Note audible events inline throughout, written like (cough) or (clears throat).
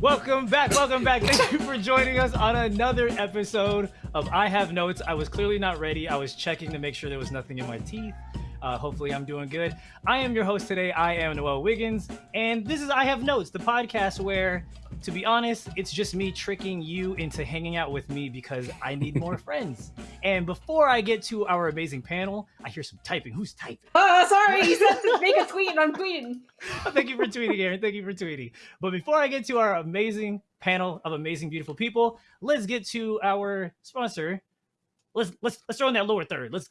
Welcome back. Welcome back. Thank you for joining us on another episode of I Have Notes. I was clearly not ready. I was checking to make sure there was nothing in my teeth. Uh, hopefully, I'm doing good. I am your host today. I am Noel Wiggins, and this is I Have Notes, the podcast where, to be honest, it's just me tricking you into hanging out with me because I need more (laughs) friends. And before I get to our amazing panel, I hear some typing. Who's typing? Oh, sorry. You said to make a tweet, and I'm tweeting. (laughs) Thank you for tweeting, Aaron. Thank you for tweeting. But before I get to our amazing panel of amazing, beautiful people, let's get to our sponsor. Let's let's let's throw in that lower third. Let's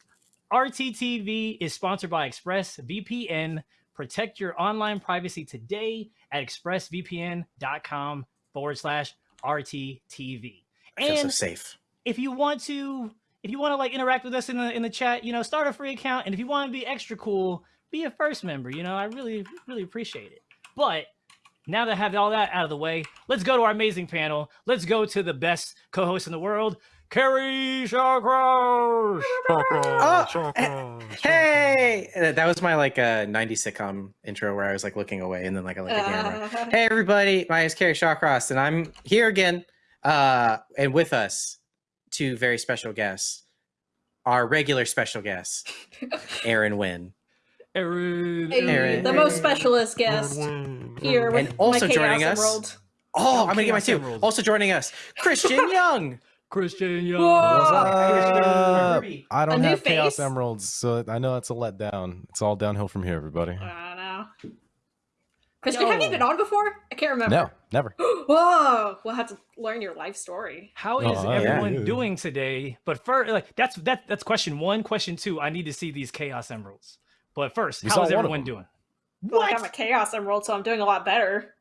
RTTV is sponsored by ExpressVPN. Protect your online privacy today at expressvpn.com forward slash RTTV. Feel so And safe. if you want to if you want to like interact with us in the in the chat you know start a free account and if you want to be extra cool be a first member you know i really really appreciate it but now that i have all that out of the way let's go to our amazing panel let's go to the best co-host in the world carrie Shawcross. Oh, Hey, that was my like uh, 90s sitcom intro where I was like looking away and then like I look at the camera. Uh, Hey everybody, my name is Carrie Shawcross and I'm here again. Uh, and with us, two very special guests. Our regular special guest, Aaron (laughs) Wynn. Aaron, hey, Aaron. the most specialist guest here with And also my joining Chaos us- Emerald. Oh, Oh, I'm gonna get my two. Also joining us, Christian (laughs) Young. Christian young Whoa. What's up? Ruby. I don't new have Chaos? Emeralds, so I know it's a letdown. It's all downhill from here, everybody. I know. Christian, have you been on before? I can't remember. No, never. (gasps) Whoa, we'll have to learn your life story. How oh, is Oh, everyone Yeah. doing today? But first, like that's that that's question one. Question two, I need to see these chaos emeralds. But first, We how saw is one of everyone them. doing? Well, I'm a Chaos Emerald, so I'm doing a lot better.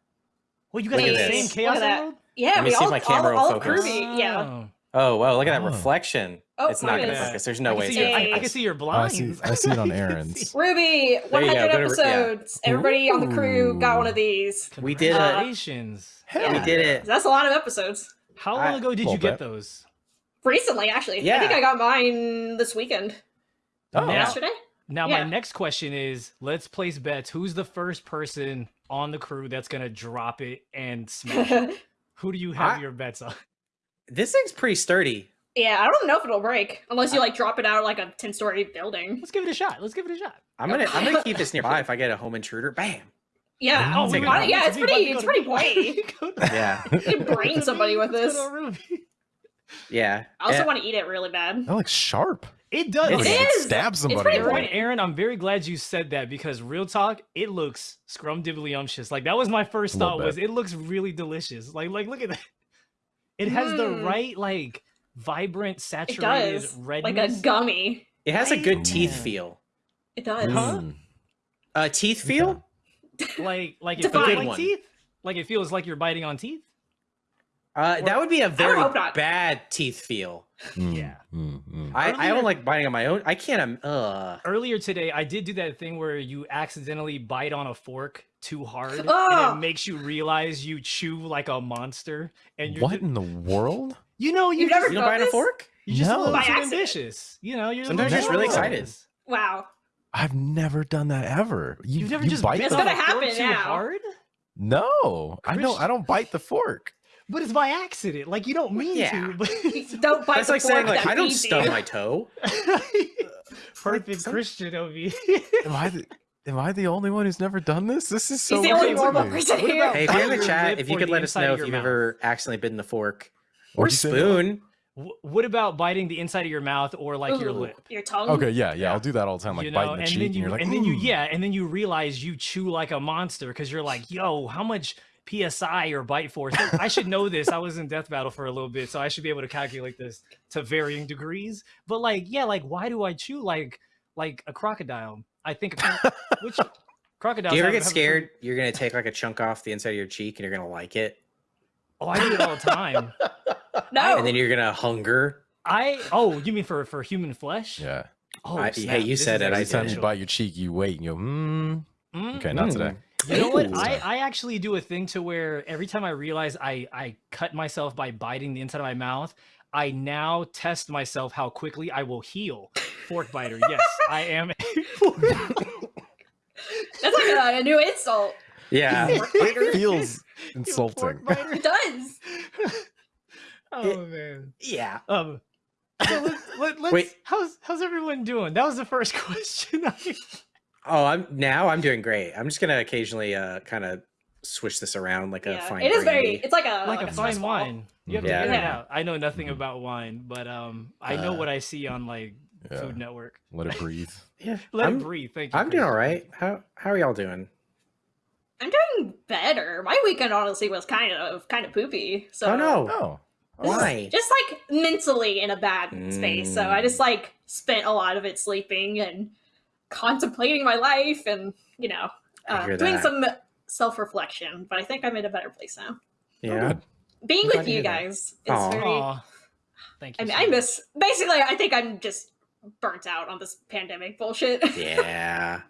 Well, you guys Look got at the same chaos Look at that. emerald. Yeah, Let me we see if all, my camera all, all focus. groovy. Yeah. Oh. Oh. Oh wow, look at that Oh. reflection. Oh, it's not gonna is. focus. There's no can way. see it's your, I, I can see your oh, I blinds. see. I see it on (laughs) I Aaron's. Ruby, There you go, 100 go to- yeah. episodes. Everybody on the crew got one of these. We did it. Congratulations. Hell We did it. That's a lot of episodes. How long ago did you get bit. those? Recently, actually. Yeah. I think I got mine this weekend. Oh, Now- Yesterday? Now, Yeah. my next question is: Let's place bets. Who's the first person on the crew that's gonna drop it and smash? it? (laughs) Who do you have I- your bets on? This thing's pretty sturdy. yeah, I don't know if it'll break unless you like drop it out of like a 10 story building. Let's give it a shot. Let's give it a shot. I'm gonna I'm gonna keep this (laughs) nearby if I get a home intruder. Bam. Yeah, Oh, it's, take it fun- yeah, it's pretty, it's to- pretty bright. (laughs) Go to- Yeah. You can brain somebody with this. go to Ruby. Yeah. I also Eh, want to eat it really bad. That looks sharp. It does. It Like, is. It's Stab somebody. pretty with. Aaron, I'm very glad you said that because real talk, it looks scrumdiddlyumptious. Like that was my first A little thought was it looks really delicious. Like like look at that. It has the Mm. right like vibrant It saturated does. redness. Like a gummy. It has a good teeth Man. feel. It does. Huh? Mm. Uh teeth feel? (laughs) like like it Define. feels Good like one. teeth. Like it feels like you're biting on teeth. Uh that would be a very bad teeth feel. Mm, Yeah. mm, mm. I, I Earlier- don't like biting on my own. I can't um uh Earlier today, I did do that thing where you accidentally bite on a fork too hard, and it makes you realize you chew like a monster. And you're What ju- in the world? you know you You've just, never you don't bite on a fork? you just a No. little too ambitious. You know, you're Sometimes you're just really excited. Wow. I've never done that ever. You, You've never you just bite bit It's the gonna happen too now. hard, No, I don't. I don't bite the fork. But it's by accident. Like you don't mean Yeah. to. But (laughs) Don't bite That's the like fork saying like I don't feeds stub my toe. (laughs) perfect some- Christian of you. Am I? The, am I the only one who's never done this? This is so. He's the only weird normal person here. Hey, if you're in the chat, if you could let us know if you've mouth? ever accidentally bitten the fork or What'd you say, Noah? spoon. What about biting the inside of your mouth or like your lip? Your tongue. Okay, yeah, yeah, Yeah. I'll do that all the time, like you biting the and cheek, then and you you're like, and then you yeah, and then you realize you chew like a monster because you're like, yo, how much psi or bite force? I should know this. I was in death battle for a little bit, so I should be able to calculate this to varying degrees. But like, yeah, like why do I chew like like a crocodile? I think a (laughs) which crocodiles. Do you ever get have a scared you're gonna take like a chunk off the inside of your cheek and you're gonna like it? Oh, I do it all the time. (laughs) No. And then you're gonna hunger. I oh, you mean for for human flesh? Yeah. Oh, I- hey, you This said is it, I Every time you bite your cheek, you wait and you go, mm. Mm, Okay, not today. You know what? I, I actually do a thing to where every time I realize I, I cut myself by biting the inside of my mouth, I now test myself how quickly I will heal. Fork biter. Yes, I am. A (laughs) fork- (laughs) That's like a, a new insult. Yeah. (laughs) Fork biter. It feels Insulting. pork biter? It does. oh man. Yeah. Um. So let, let, let's, Wait. how's how's everyone doing? That was the first question. Oh, I'm now I'm doing great. I'm just gonna occasionally uh kind of switch this around like a Yeah, fine it is very. It's like a like a fine stress wine. You have to Yeah. figure it out. I know nothing about wine, but um, I know Uh, what I see on like Yeah. Food Network. Let it breathe. (laughs) yeah. Let I'm, it breathe. Thank you. I'm doing all right. How how are y'all doing? I'm doing better. My weekend honestly was kind of kind of poopy. So oh no. Oh. Why? just like mentally in a bad space. So I Mm. just like spent a lot of it sleeping and contemplating my life and you know uh, doing that. some self reflection. But I think I'm in a better place now. Yeah. good. Being I'm with you guys is Aw. very. Aw, thank you. I mean, so I miss. Basically, I think I'm just burnt out on this pandemic bullshit. (laughs) Yeah.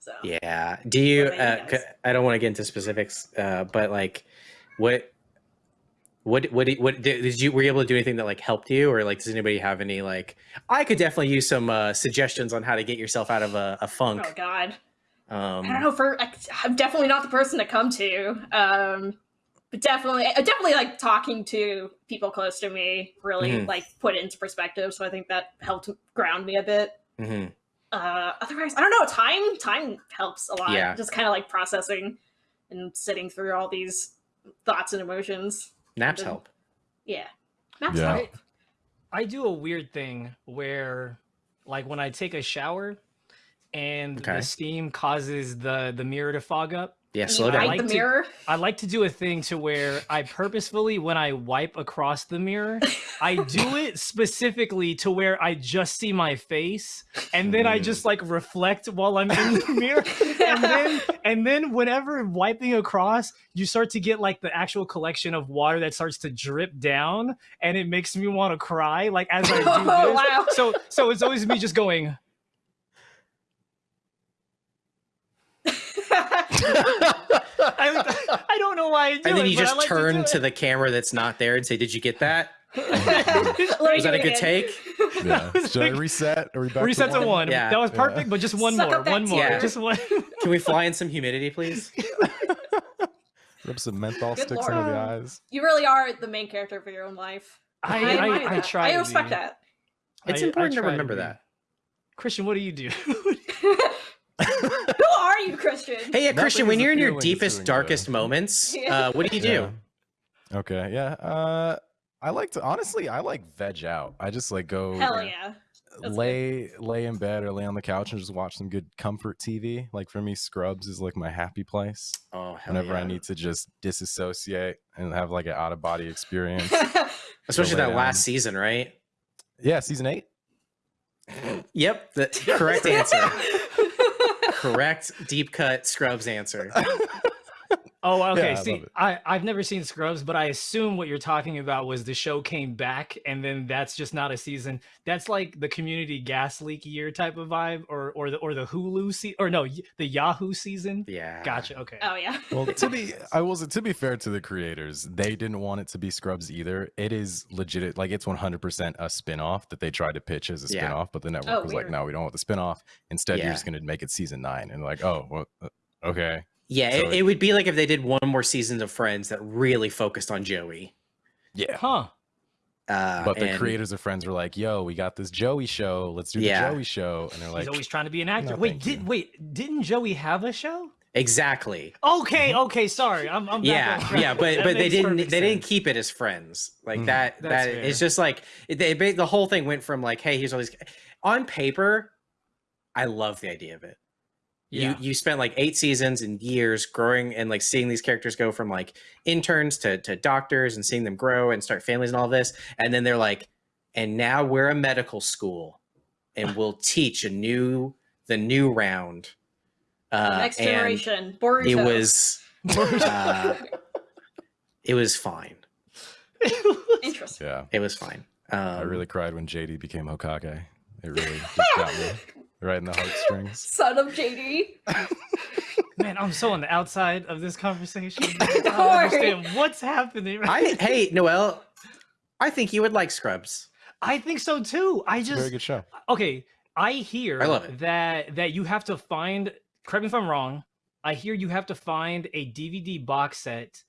so Yeah. Do you? What about Uh, you guys? don't want to get into specifics, uh, but like, what, what, what, did- what did, you? Were you able to do anything that like helped you, or like, does anybody have any like? I could definitely use some uh, suggestions on how to get yourself out of a, a funk. oh god, Um, I don't know. For I, I'm definitely not the person to come to. Um, but definitely, uh, definitely like talking to people close to me really Mhm. like put it into perspective. So I think that helped ground me a bit. mhm. uh otherwise i don't know time time helps a lot Yeah. just kind of like processing and sitting through all these thoughts and emotions Naps Good. help. yeah Maps Yeah. help. I do a weird thing where, like, when I take a shower, and Okay. the steam causes the the mirror to fog up. Yeah, You slow fight down. like the to- mirror I like to do a thing to where I purposefully, when I wipe across the mirror, I do (laughs) it specifically to where I just see my face, and then I Mm. just like reflect while I'm in the mirror, and then (laughs) and then whenever wiping across, you start to get like the actual collection of water that starts to drip down, and it makes me want to cry. Like as I do (laughs) this. Oh, wow. So so it's always me just going. (laughs) I, I don't know why I do and then it, you just like turn do to, the camera that's not there and say, "Did you get that?" (laughs) Was that a good again. take? (laughs) Yeah. was Should I reset? Are we back Reset to one. Yeah. That was Yeah. perfect, but just one Suck more. One more. tear. Just one. Can we fly in some humidity, please? Rub some menthol Good sticks under the eyes. you really are the main character for your own life I, admire I, I, try. i respect be. that It's I- I important to remember be. that. Christian, what do you do? Who are you christian Hey, yeah, Nothing Christian, when you're in your deepest, darkest good. moments, (laughs) uh, what do you do? Yeah. Okay. Yeah. Uh, I like to honestly. I like veg out. I just like go hell yeah That's lay lay in bed or lay on the couch and just watch some good comfort TV. Like for me, Scrubs is like my happy place. Oh, hell Whenever I need to just disassociate and have like an out of body experience. (laughs) especially that down. last season, right? yeah, season eight. Yep, the (laughs) correct answer. Correct deep cut Scrubs answer. (laughs) Oh, okay. Yeah, I See, love it. I, I've never seen Scrubs, but I assume what you're talking about was the show came back and then that's just not a season. That's like the community gas leak year type of vibe or or the or the Hulu se- or no, the Yahoo season. Yeah. Gotcha. Okay. oh yeah (laughs) Well, to be, I was to be fair to the creators, they didn't want it to be Scrubs either. It is legit, like it's 100% a spin-off that they tried to pitch as a Yeah. spin-off, but the network Oh, was weird. like, no, we don't want the spin-off. Instead, Yeah. you're just going to make it season nine, and like, oh, well, uh, okay, Yeah, So it, it- it would be like if they did one more season of Friends that really focused on Joey. yeah. Huh. Uh, But the and- creators of Friends were like, yo, we got this Joey show. Let's do Yeah. the Joey show, and they're like, He's always trying to be an actor. "No, wait, did you." wait, didn't Joey have a show? Exactly. Okay, okay, sorry. I'm, I'm back Yeah, yeah, but That but they didn't they perfect didn't keep it as friends like Mhm. that. That's that it's fair. just like they, the whole thing went from like, hey, here's all these. On paper, I love the idea of it. Yeah. You you spent like eight seasons and years growing and like seeing these characters go from like interns to to doctors and seeing them grow and start families and all this, and then they're like, and now we're a medical school, and (laughs) we'll teach a new the new round. Uh, next and generation boruto It was (laughs) uh, it was fine. interesting yeah. It was fine. Um, I really cried when JD became Hokage. It really (laughs) just got me right in the heartstrings. (laughs) son of jd (laughs) Man, I'm so on the outside of this conversation. (laughs) I Don't don't worry. understand what's happening. I hey Noel, I think you would like Scrubs. I think so too. I just a very just good show. okay. I hear I love it. that that you have to find. Correct me if I'm wrong. I hear you have to find a DVD box set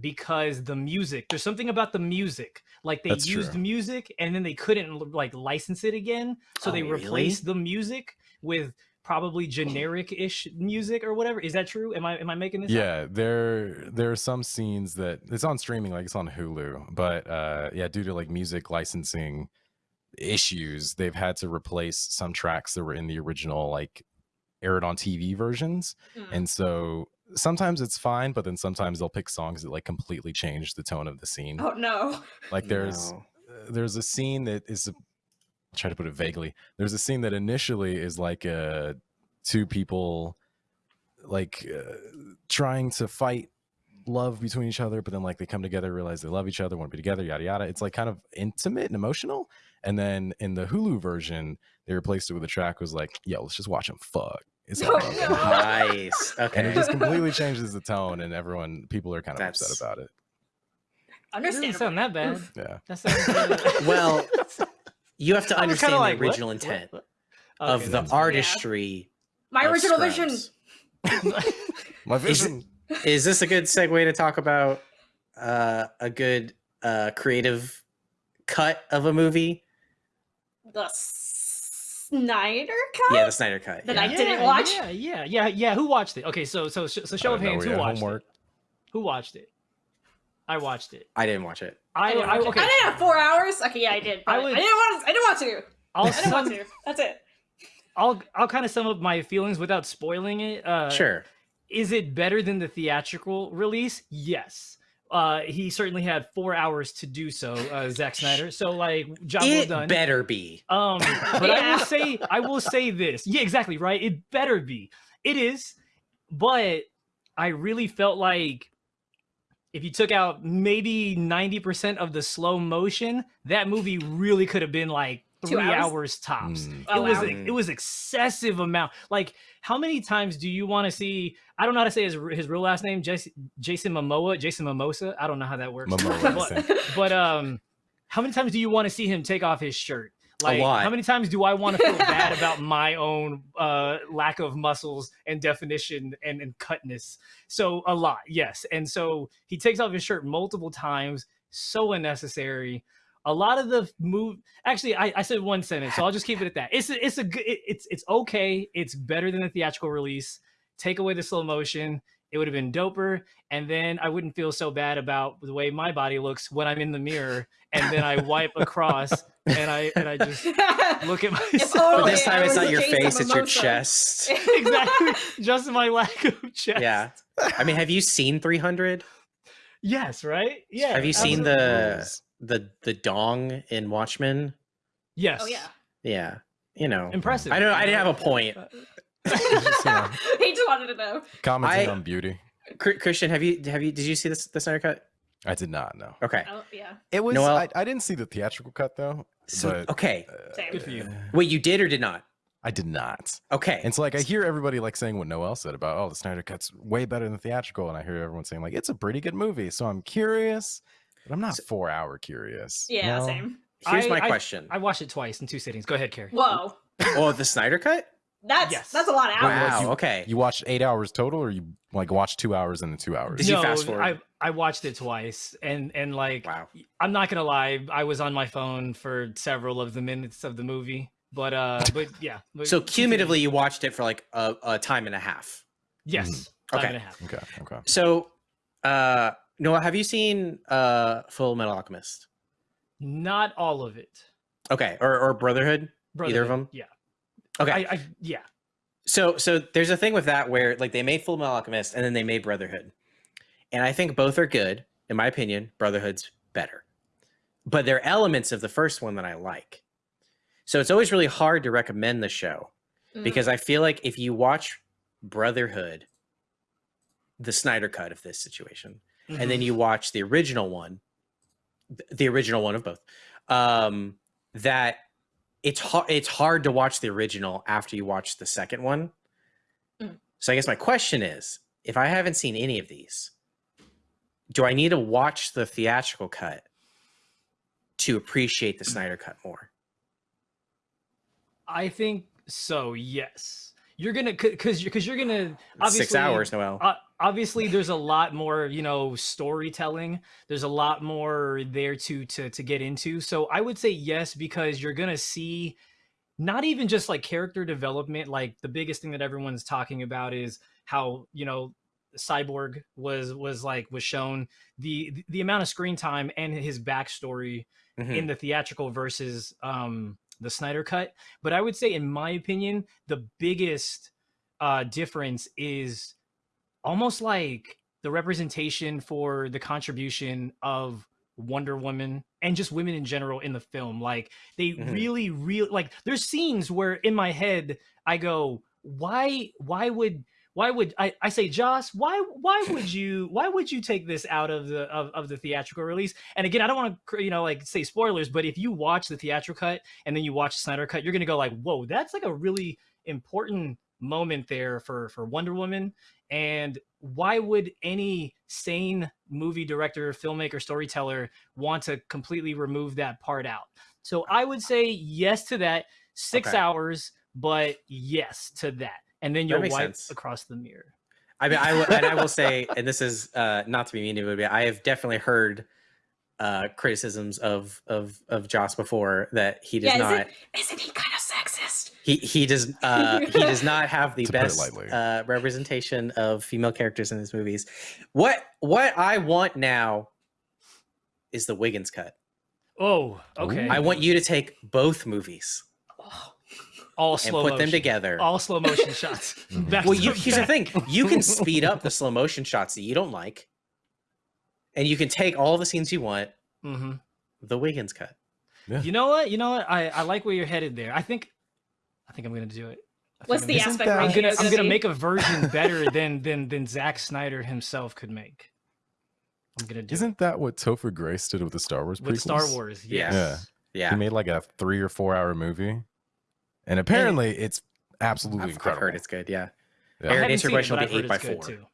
because the music. There's something about the music. Like they That's used true. music and then they couldn't like license it again, so Oh, they really? replaced the music with probably generic-ish music or whatever. Is that true? Am I am I making this? up? Yeah, there there are some scenes that it's on streaming, like it's on Hulu, but uh yeah, due to like music licensing issues, they've had to replace some tracks that were in the original like aired on TV versions. Mm. And so sometimes it's fine, but then sometimes they'll pick songs that like completely change the tone of the scene. Oh no. Like there's No. uh, there's a scene that is a, I'll try to put it vaguely. There's a scene that initially is like uh two people like uh, trying to fight love between each other, but then like they come together, realize they love each other, want to be together, yada yada. It's like kind of intimate and emotional. And then in the Hulu version, they replaced it with a track was like, "Yo, let's just watch them fuck." It's all Oh, about no. them. nice. (laughs) and it just (laughs) completely changes the tone, and everyone, people are kind of That's- upset about it. It doesn't Understandable. sound that bad. Oof. Yeah, That sounds (laughs) Well, you have to understand kinda the like, original What? intent What? of the that's- artistry. My of original vision. Scrubs. my Is vision. Is this a good segue to talk about uh, a good uh, creative cut of a movie? The Snyder cut? Yeah, the Snyder cut. That yeah. I didn't watch. Yeah, yeah, yeah, yeah. Who watched it? Okay, so so so show of don't know, hands. we Who got watched homework. it? Who watched it? I watched it. I didn't watch it. I, I, didn't I okay. I didn't have four hours. Okay, yeah, I did. But I I, would- didn't want. To, I didn't want to. I'll I didn't want to. That's it. I'll I'll kind of sum up my feelings without spoiling it. Uh, sure. Is it better than the theatrical release? Yes. Uh, he certainly had four hours to do so, uh, Zack Snyder. So like, job well It done. better be. Um, but I will say, I will say this. Yeah, exactly right. It better be. It is, but I really felt like if you took out maybe ninety percent of the slow motion, that movie really could have been like three hours? hours, tops. Mm. Oh, it was wow. it was excessive amount. Like, how many times do you want to see? I don't know how to say his his real last name, Jason, Jason Momoa, Jason Mimosa. I don't know how that works. Momoa, but, but um, how many times do you want to see him take off his shirt? Like, lot. how many times do I want to feel bad about my own uh, lack of muscles and definition and, and cutness? So a lot, yes. And so he takes off his shirt multiple times. So unnecessary. A lot of the move. Actually, I, I said one sentence, so I'll just keep it at that. It's a, it's a good. it- It's it's okay. It's better than the theatrical release. Take away the slow motion. It would have been doper, and then I wouldn't feel so bad about the way my body looks when I'm in the mirror, and then I wipe across, and I and I just (laughs) look at myself. But this time it's not your face, it's your chest. (laughs) (laughs) exactly, just my lack of chest. Yeah. I mean, have you seen 300? Yes. Right. Yeah. Have you seen the Rules. The the dong in Watchmen? Yes. Oh yeah. Yeah. You know. Impressive. I don't I didn't have a point. Just, you know, he just wanted to know. commenting I- on beauty. Christian, have you have you did you see this the Snyder cut? I did not know. Okay. Oh yeah. It was. Noel- I, I didn't see the theatrical cut though. So but, okay. uh, Good for you. Wait, you did or did not? I did not. Okay. And so like I hear everybody like saying what Noel said about oh the Snyder cut's way better than theatrical, and I hear everyone saying like it's a pretty good movie. So I'm curious, but I'm not So- four hour curious. Yeah. No? Same. Here's I- my I- question. I watched it twice in two sittings. Go ahead, Carrie. Whoa. oh, the Snyder cut? That's Yes. that's a lot of hours. Wow. you- okay. You watched eight hours total, or you like watched two hours and then two hours? Did you fast forward? I I watched it twice, and and like Wow. I'm not gonna lie, I was on my phone for several of the minutes of the movie. But uh, (laughs) but yeah. but So cumulatively, you watched it for like a, a time and a half. yes, Mm-hmm. Okay. and a half. Okay. Okay. So, uh, Noah, have you seen uh, Full Metal Alchemist? Not all of it. Okay, or or Brotherhood? Either of them? Yeah. Okay. I, I yeah. So so there's a thing with that where like they made Full Metal Alchemist and then they made Brotherhood, and I think both are good. In my opinion, Brotherhood's better, but there are elements of the first one that I like. So it's always really hard to recommend the show Mm. because I feel like if you watch Brotherhood, the Snyder cut of this situation, and Mm-hmm. then you watch the original one, the original one of both, um, that it's hard. It's hard to watch the original after you watch the second one. Mm. So I guess my question is, if I haven't seen any of these, do I need to watch the theatrical cut to appreciate the Snyder cut more? I think so. Yes, you're gonna because because you're gonna obviously Six hours, Noel. uh, obviously there's a lot more you know storytelling there's a lot more there to to to get into so i would say yes because you're gonna see not even just like character development like the biggest thing that everyone's talking about is how you know cyborg was was like was shown the the amount of screen time and his backstory Mhm. in the theatrical versus um the Snyder cut. But I would say, in my opinion, the biggest uh difference is almost like the representation for the contribution of Wonder Woman and just women in general in the film. Like they Mhm. really, really like there's scenes where in my head I go, why why would why would I, I say Joss, why why would (laughs) you why would you take this out of the of, of the theatrical release? And again, I don't want to you know like say spoilers, but if you watch the theatrical cut and then you watch the Snyder cut, you're gonna go like, whoa, that's like a really important moment there for for Wonder Woman. And why would any sane movie director, filmmaker, storyteller want to completely remove that part out? So I would say yes to that. Six Okay. hours, but yes to that. And then you'll wipe sense. across the mirror. I mean, I will, and I will (laughs) say, and this is uh, not to be mean to him, but I have definitely heard uh, criticisms of of of Joss before that he does Yeah, is not. it- Isn't he kind? He he does uh, he does (laughs) not have the To put it best uh, representation of female characters in his movies. What what I want now is the Wiggins cut. Oh, okay. I want you to take both movies Oh, (laughs) all and put motion. them together. All slow motion shots. Mhm. (laughs) Back well, you, here's the thing: you can speed up the slow motion shots that you don't like, and you can take all the scenes you want. Mhm. The Wiggins cut. You know what? You know what? I, I like where you're headed there. I think I think I'm gonna do it. I What's the aspect that- I'm ratio gonna I'm gonna make a version (laughs) better than than than Zack Snyder himself could make. I'm gonna do Isn't that what Topher Grace did with the Star Wars it. with Star? Wars. Yeah. Yes. Yeah, He made like a three or four hour movie, and apparently it's absolutely I've, I've incredible. heard it's good. Yeah, Yeah. Aaron, haven't answer seen question will be eight by four. too.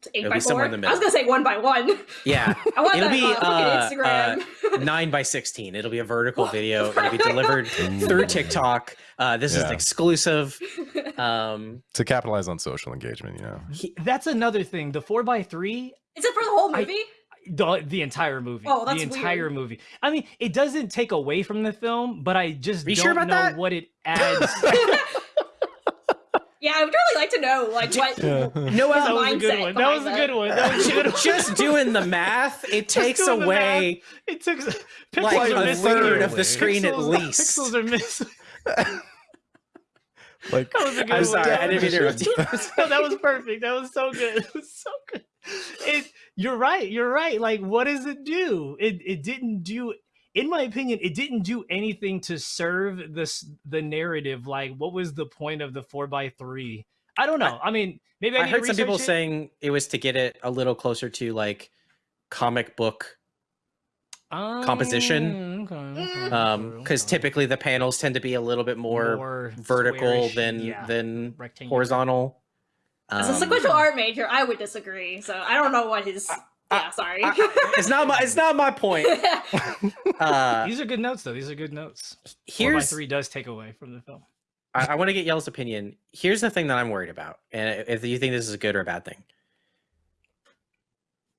It's eight It'll by be somewhere four. in the I was gonna say one by one. yeah. (laughs) I want It'll that be, on fucking uh, Instagram. Nine by sixteen. It'll be a vertical (laughs) video. It'll be delivered (laughs) through TikTok. Uh, this is an exclusive. Um, to capitalize on social engagement. You know, He- That's another thing. The four by three Is it for the whole I- movie? the, the entire movie. Oh, that's the entire weird. movie. I mean, it doesn't take away from the film, but I just Are you don't sure about know that? what it adds. Yeah, I would really like to know like what. (laughs) Yeah. Noel, that was a good mindset one. That was a good one. That was a good (laughs) one. just doing the math, it (laughs) takes doing the away It takes pixels like are a missing third here. of the screen at Pixels- least. Pixels are missing. like That was a good I'm one. sorry, That I didn't mean to interrupt you. no, that was perfect. That was so good. It was so good. It, you're right. You're right. Like, what does it do? It it didn't do. In my opinion, it didn't do anything to serve this the narrative. Like, what was the point of the four by three? I don't know. I, mean, maybe I, I heard some people it. saying it was to get it a little closer to like comic book composition, Mm, okay, okay, um because okay. typically the panels tend to be a little bit more, vertical squarish, than yeah, than rectangular. horizontal As a Um, sequential art major, I would disagree. So I don't know what his. Yeah, sorry. I- I- it's not my it's not my point (laughs) uh These are good notes, though. These are good notes. Four by here's three does take away from the film. I, I want to get Yellow's opinion. Here's the thing that I'm worried about, and if you think this is a good or a bad thing.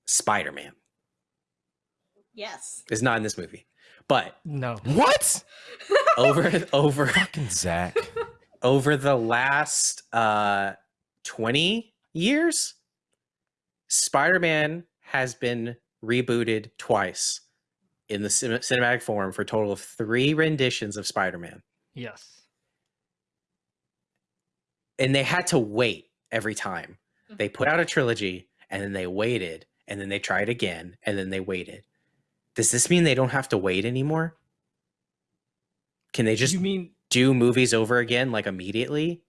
Spider Man yes. is not in this movie, but No. what? (laughs) over over Fucking Zack. over the last uh 20 years, Spider Man has been rebooted twice in the cin- cinematic form for a total of three renditions of Spider Man, Yes. and they had to wait every time. They Mm-hmm. put out a trilogy and then they waited and then they tried again and then they waited. Does this mean they don't have to wait anymore? Can they just you mean do movies over again like immediately?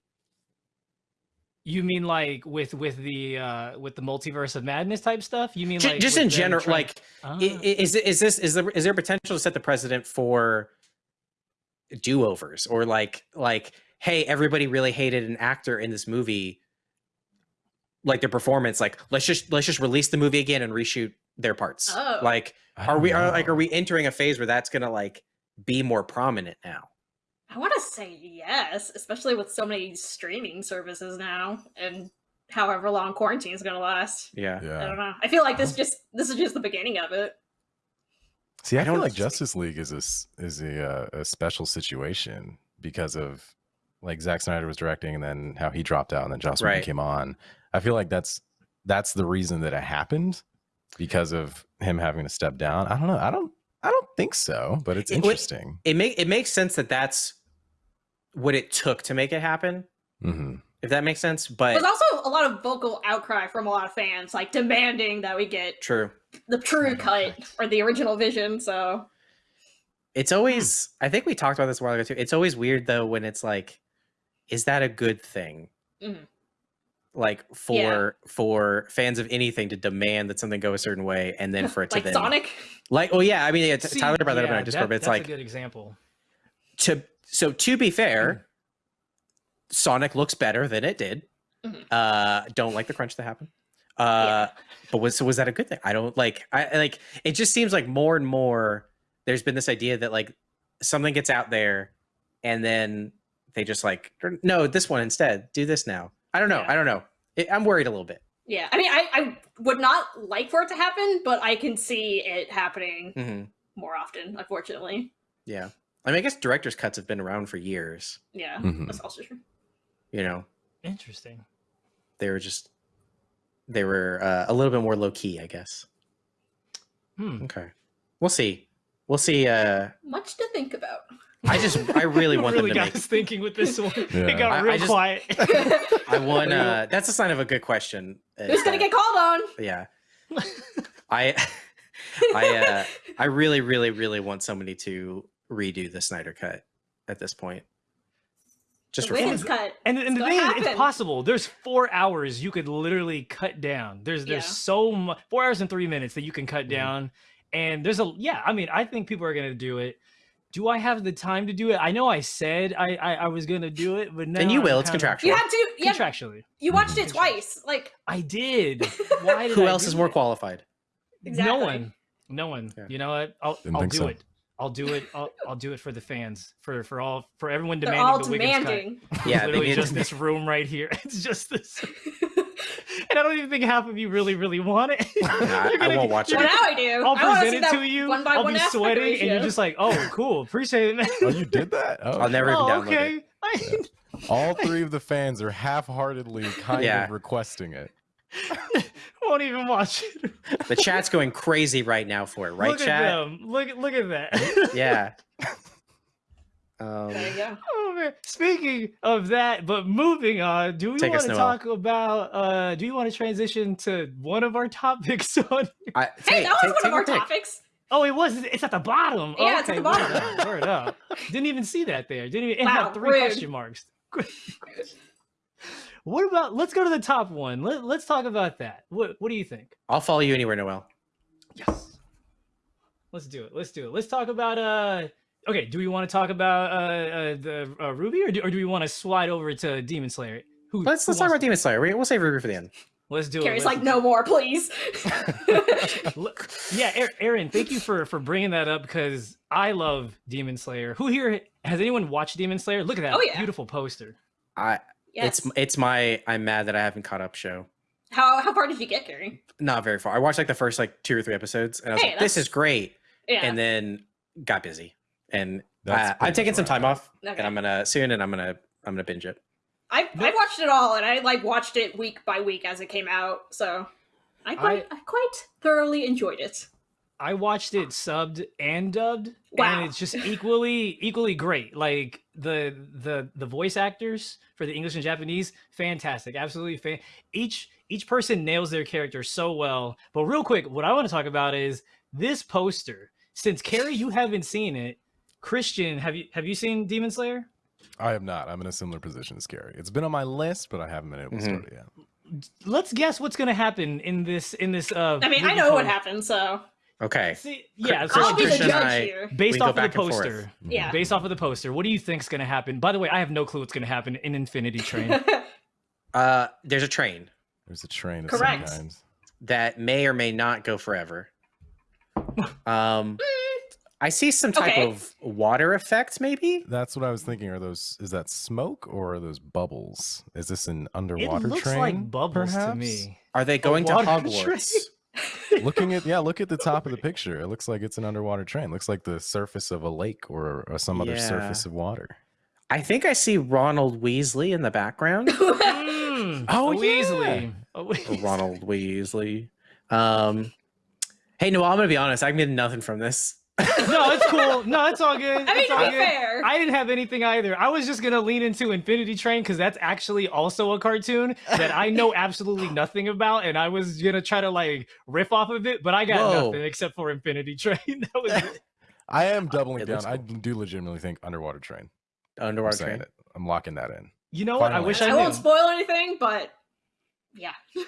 You mean like with with the uh with the multiverse of madness type stuff? You mean Ju- like just in general, trying- like Ah. I- i- is this is there is there potential to set the precedent for do overs or like like hey everybody really hated an actor in this movie like their performance like let's just let's just release the movie again and reshoot their parts Oh. like are don't we are like are we entering a phase where that's gonna like be more prominent now I want to say yes, especially with so many streaming services now, and however long quarantine is going to last. Yeah. I don't know. I feel like this just this is just the beginning of it. See, I, I feel don't like Justice League is a s- is a uh, a special situation because of like Zack Snyder was directing and then how he dropped out and then Joss Whedon Right. came on. I feel like that's that's the reason that it happened because of him having to step down. I don't know. I don't I don't think so, but it's It would- interesting. It make it makes sense that that's what it took to make it happen. hmm If that makes sense. But There's also a lot of vocal outcry from a lot of fans, like demanding that we get true. the true cut or the original vision. So It's always I think we talked about this a while ago too. It's always weird though when it's like, is that a good thing? Mhm. Like for for fans of anything to demand that something go a certain way and then for it (laughs) to like then Sonic, like oh yeah, I mean yeah, t- See, Tyler brought that up in yeah, our Discord, that- but it's that's like a good example. to so to be Mm. fair, Sonic looks better than it did. Mhm. Uh don't like the crunch that happened. Uh but was so was that a good thing? I don't like I I- like it just seems like more and more there's been this idea that like something gets out there and then they just like no, this one instead. Do this now. I don't know. Yeah. I don't know. It, I'm worried a little bit. yeah. I mean, I, I would not like for it to happen, but I can see it happening hmm more often. Unfortunately, Yeah. I mean, I guess director's cuts have been around for years. yeah, Mhm. that's also true. You know, Interesting. they were just they were uh, a little bit more low key, I guess. Hmm. Okay. We'll see. We'll see. Uh, Much to think about. I just, I really want (laughs) really them to got make. us thinking with this one. Yeah. It got I- I real just- quiet. (laughs) I want. Uh, (laughs) that's a sign of a good question. Who's gonna get called on? Yeah. I, I, uh, I really, really, really want somebody to redo the Snyder cut at this point. Just the for cut. And, and the gonna thing is, it's possible. There's four hours you could literally cut down. There's there's Yeah. so much four hours and three minutes that you can cut Mhm. down. And there's a yeah, I mean, I think people are gonna do it. Do I have the time to do it? I know I said I I, I was gonna do it, but now And you I'm will. It's contractual. You had to. Yeah, Contractually, you watched it twice. Like I did. (laughs) Why did Who I else is more it? qualified? exactly. No one. No one. Yeah. You know what? I'll Didn't I'll think do so. it. I'll do it. I'll, I'll do it for the fans, for for all for everyone They're demanding all the Wiggins cut. demanding. (laughs) Yeah, literally need- just this room right here. (laughs) It's just this, (laughs) and I don't even think half of you really, really want it. Nah, I- You're I gonna- won't watch well, it. now I do. I'll I present it to you. one by I'll one be aspect sweating, and you're just like, "Oh, cool, appreciate it, man." Oh, you did that? Oh, I'll never even oh, download okay. it. I- all three of the fans are half-heartedly kind Yeah. of requesting it. (laughs) won't even watch it. The chat's going crazy right now for it, right, look chat? At them. Look, at- look at that. (laughs) Yeah. (laughs) Um, there you go. Oh man! Speaking of that, but moving on, do we Take want to Noel. talk about? uh Do you want to transition to one of our topics on? I, Hey, take- that was take- one of our your pick. topics. Oh, it was. It's at the bottom. Yeah, it's at the word bottom. up, Word up. Didn't even see that there. Didn't even. It Wow, had three rude. question marks. What about? Let's go to the top one. Let, let's talk about that. What What do you think? I'll follow you anywhere, Noel. Yes. Let's do it. Let's do it. Let's talk about. uh Okay. Do we want to talk about uh, uh the uh, Ruby, or do, or do we want to slide over to Demon Slayer? Who, Let's who let's talk about Demon Slayer. We- We'll save Ruby for the end. Let's do Carrie's it. like, no more, please. (laughs) Look- yeah, Aaron- Aaron, thank you for for bringing that up because I love Demon Slayer. Who here has anyone watched Demon Slayer? Look at that Oh, yeah. beautiful poster. I yes. it's it's my I'm mad that I haven't caught up show. How how far did you get, Carrie? Not very far. I watched like the first like two or three episodes, and I was Hey, like, "This is great," Yeah. and then got busy, and That's uh, I'm taking some time off, Okay. and I'm gonna soon, and I'm gonna I'm gonna binge it. I I watched it all, and I like watched it week by week as it came out. So I quite I, quite thoroughly enjoyed it. I watched it subbed and dubbed, Wow. and it's just equally equally great. Like the the the voice actors for the English and Japanese, fantastic, absolutely fan. Each each person nails their character so well. But real quick, what I want to talk about is this poster. Since Carrie, you haven't seen it. Christian, have you have you seen Demon Slayer? I have not. I'm in a similar position as Carrie. It's been on my list, but I haven't been able to start it yet. Let's guess what's gonna happen in this in this. Uh, I mean, I movie know what post. happened, so Okay, See, yeah, so I'll be the judge I- here. based off of the back and forth. poster. Yeah. Based off of the poster, what do you think's gonna happen? By the way, I have no clue what's gonna happen in Infinity Train. (laughs) uh, there's a train There's a train of Correct. some kind. that may or may not go forever. (laughs) Um, I see some type Okay. of water effect, maybe. That's what I was thinking. Are those is that smoke or are those bubbles? Is this an underwater train? It underwater looks train? like bubbles to me. Are they going to water (laughs) Hogwarts? Looking at yeah, look at the (laughs) top of the picture. It looks like it's an underwater train. looks like the surface of a lake or, or some other Yeah. surface of water. I think I see Ronald Weasley in the background. Mm, Oh, a yeah. Weasley. A Or Weasley. Ronald Weasley. Um, hey, Noel, I'm gonna be honest. I'm getting nothing from this. (laughs) no, it's cool. No, it's all good. I mean, it's to all be good. fair, I didn't have anything either. I was just gonna lean into Infinity Train because that's actually also a cartoon that I know (laughs) absolutely nothing about, and I was gonna try to like riff off of it, but I got Whoa. nothing except for Infinity Train. (laughs) that was it. I am doubling It down. looks I do legitimately think underwater train. I'm Underwater train. it. I'm locking that in. You know what? I wish I I won't spoil anything, but yeah. (laughs)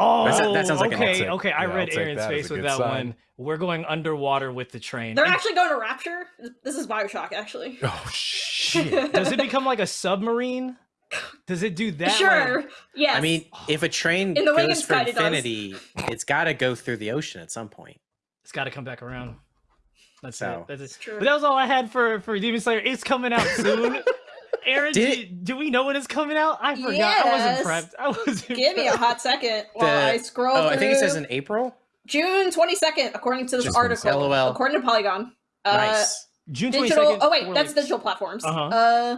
Oh, That- that sounds like an okay. I'll okay, I yeah, read take Aaron's that face with that sign. one. We're going underwater with the train. They're And actually going to Rapture. This is Bioshock, actually. (laughs) Oh shit. (laughs) Does it become like a submarine? Does it do that? like- sure. Yes. I mean, if a train In the goes Wiggins for Guide, infinity, it's got to go through the ocean at some point. it's got to come back around. That's So- it. That's it. true. But that was all I had for for Demon Slayer. It's coming out soon. Aaron, Did do, do we know when it's coming out? I forgot. I wasn't prepped. I wasn't. Give me a hot second while The- I scroll Oh, through. I think it says in April. June 22nd, according to this Just article. LOL. According to Polygon. Uh, Nice. June twenty Digital. Oh wait, that's digital platforms. Uh-huh. Uh,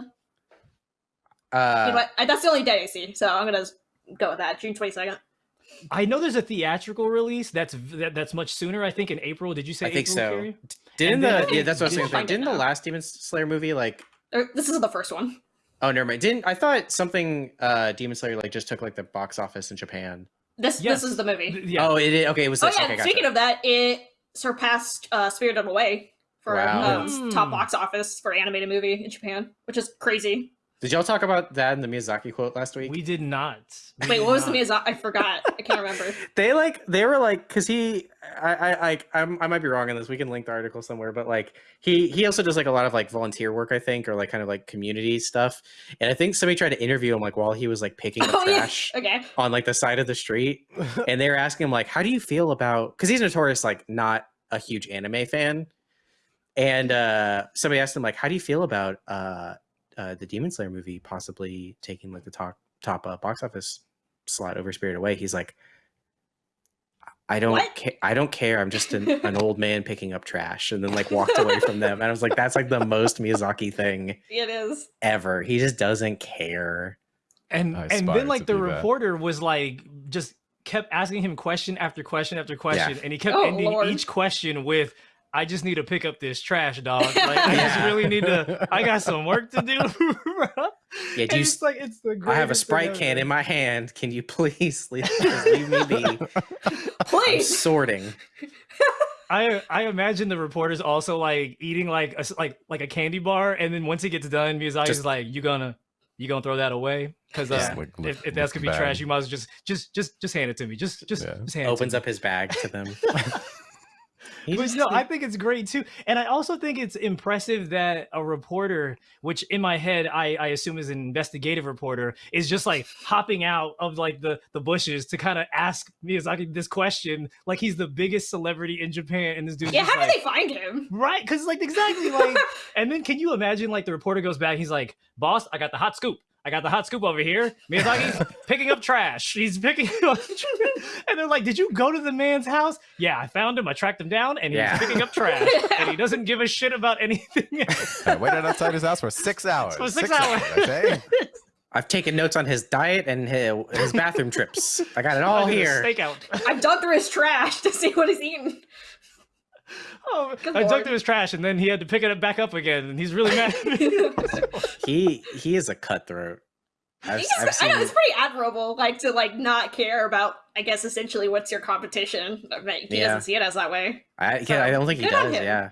you know Uh, what? That's the only day I see, so I'm gonna go with that. June 22nd. I know there's a theatrical release. That's that, that's much sooner. I think in April. Did you say I think April, so. Carrie? didn't then the yeah? That's what I was saying. Didn't the last Demon Slayer movie like? Or, this is the first one. Oh, never mind. Didn't I thought something? Uh, Demon Slayer like just took like the box office in Japan. This Yes. this is the movie. Th- Yeah. Oh, it, it okay. It was Oh yeah. okay, gotcha. speaking of that, it surpassed uh, Spirited Away for Wow. um, top Hmm. box office for animated movie in Japan, which is crazy. Did y'all talk about that in the Miyazaki quote last week? we did not. We Wait, did what was the. Miyazaki? I forgot. I can't remember. (laughs) they like they were like because he I I like I'm, I might be wrong on this. We can link the article somewhere, but like he he also does like a lot of like volunteer work, I think, or like kind of like community stuff. And I think somebody tried to interview him like while he was like picking up oh yeah. trash (laughs) Okay. on like the side of the street, (laughs) and they were asking him like, "How do you feel about?" Because he's notorious like not a huge anime fan, and uh somebody asked him like, "How do you feel about uh, uh the Demon Slayer movie possibly taking like the top top uh, box office slot over Spirit Away?" He's like. I don't What? ca- I don't care. I'm just an, an (laughs) old man picking up trash and then like walked away from them. And I was like, that's like the most Miyazaki thing (laughs) It is. ever. He just doesn't care. and and then like the be that. reporter was like just kept asking him question after question after question and he kept Oh, ending Lord. each question with i just need to pick up this trash dog like i (laughs) just really need to i got some work to do (laughs) bro. Yeah, do you it's like it's the I have a greatest Sprite can in my hand. Can you please leave, leave me be? (laughs) I'm Please. sorting. I I imagine the reporters also like eating like a s- like like a candy bar, and then once it gets done, Miyazaki's Just- like, "You gonna you gonna throw that away? Because uh, Yeah. Like, if, look- if that's gonna be trash, you might as well just just just just hand it to me. Just just, Yeah. just hand it Opens to up his bag to them. He But no, I think it's great too, and I also think it's impressive that a reporter, which in my head I, I assume is an investigative reporter, is just like hopping out of like the the bushes to kind of ask Miyazaki this question, like he's the biggest celebrity in Japan, and this dude, Yeah, how did they find him? Right, because like exactly like, (laughs) and then can you imagine like the reporter goes back, he's like, "Boss, I got the hot scoop. I got the hot scoop over here. Miyazaki's (laughs) picking up trash. He's picking up, trash." and they're like, "Did you go to the man's house? Yeah, I found him. I tracked him down, and he's Yeah. picking up trash, (laughs) and he doesn't give a shit about anything." else." I waited outside his house for six (laughs) hours. For six hours. I say. I've taken notes on his diet and his, his bathroom trips. I got it all I did a here. Stakeout. I've dug through his trash to see what he's eaten. Oh, (laughs) Good I lord. dug through his trash, and then he had to pick it up back up again, and he's really mad. at me. (laughs) He he is a cutthroat. I've, He's I've just, I know it's pretty admirable, like to like not care about. I guess essentially what's your competition. But he Yeah. doesn't see it as that way. I, yeah, I don't think he does. Yeah.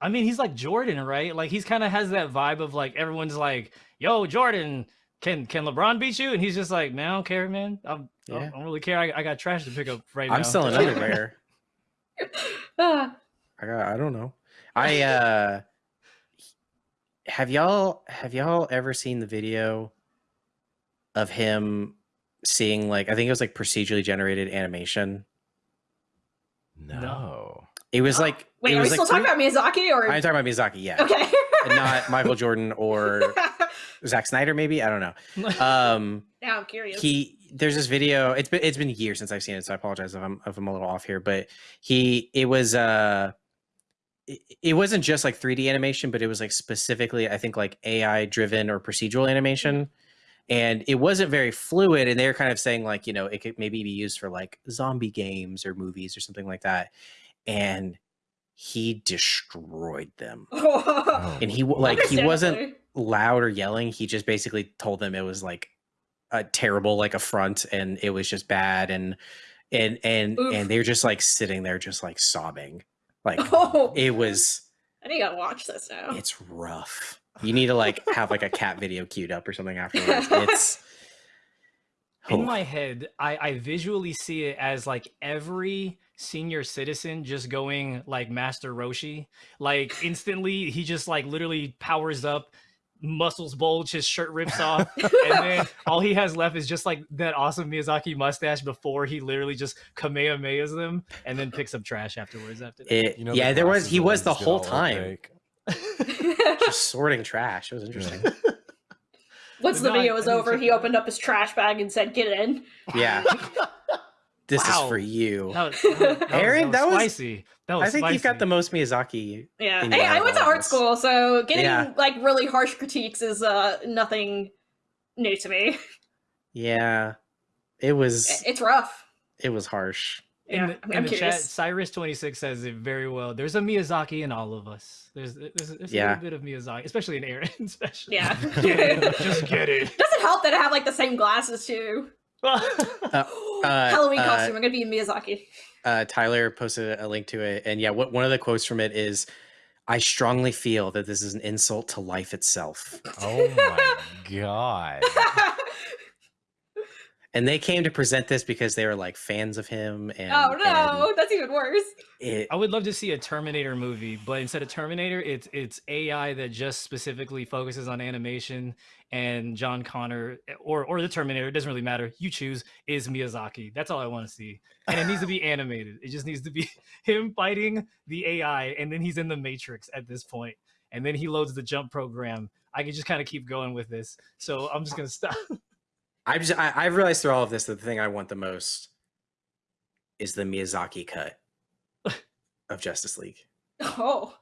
I mean, he's like Jordan, right? Like he's kind of has that vibe of like everyone's like, "Yo, Jordan, can can LeBron beat you?" And he's just like, "Man, I don't care, man. I'm, Yeah. don't- I don't really care. I, I got trash to pick up right now." I'm still selling (laughs) underwear. Ah. I got, I don't know. I (laughs) uh have y'all have y'all ever seen the video of him seeing like I think it was like procedurally generated animation No. It was (gasps) like Wait, it are we was still talking about Miyazaki or I'm talking about Miyazaki, yeah, okay? not Michael Jordan or (laughs) Zack Snyder, maybe I don't know. (laughs) Um, now I'm curious. he there's this video. It's been it's been years since I've seen it, so I apologize if I'm if I'm a little off here. But he it was uh it, it wasn't just like 3D animation, but it was like specifically I think like AI driven or procedural animation. Mm-hmm. And it wasn't very fluid, and they were kind of saying like you know it could maybe be used for like zombie games or movies or something like that. And he destroyed them, Oh. (laughs) and he like he wasn't loud or yelling. He just basically told them it was like a terrible like affront and it was just bad and and and Oof. and they were just like sitting there just like sobbing. Like (laughs) Oh, it was I need gotta watch this now. it's rough. You need to like have like a cat (laughs) video queued up or something afterwards. It's (laughs) In Oh, my head, I, I visually see it as like every senior citizen just going like Master Roshi. Like instantly, he just like literally powers up, muscles bulge, his shirt rips (laughs) off, and then (laughs) all he has left is just like that awesome Miyazaki mustache before he literally just kamehamehas them and then picks up trash afterwards. After that. it, You know, the yeah, there was he was the whole time (laughs) just sorting trash. It was interesting. Once the video was over, he opened up his trash bag and said, "Get in." Yeah. This Wow. is for you. That was, that that Aaron, that that was was- spicy. That was I think you've got the most Miyazaki. Yeah. Hey, I went to art school, so getting Yeah. like really harsh critiques is uh nothing new to me. Yeah. It was It's rough. it was harsh. in Yeah, the, I'm- in I'm the chat. Cyrus twenty six says it very well. There's a Miyazaki in all of us. There's there's, there's a little bit of Miyazaki, especially in Aaron, (laughs) especially. Yeah. (laughs) Get (laughs) it. Just get it. Doesn't help that I have like the same glasses too. (gasps) Uh, Halloween uh, costume. I'm gonna be Miyazaki. Uh, Tyler posted a link to it, and yeah, what one of the quotes from it is, "I strongly feel that this is an insult to life itself." Oh my god. (laughs) And they came to present this because they were like fans of him, and oh no, that's even worse. it, I would love to see a Terminator movie, but instead of Terminator, it's it's AI that just specifically focuses on animation. And John Connor eh, or or the Terminator, it doesn't really matter. You choose is Miyazaki. That's all I want to see, and it needs to be animated. It just needs to be (laughs) him fighting the AI, and then he's in the Matrix at this point, and then he loads the jump program. I can just kind of keep going with this, so I'm just gonna stop. (laughs) I just I, I've realized through all of this that the thing I want the most is the Miyazaki cut (laughs) of Justice League. Oh.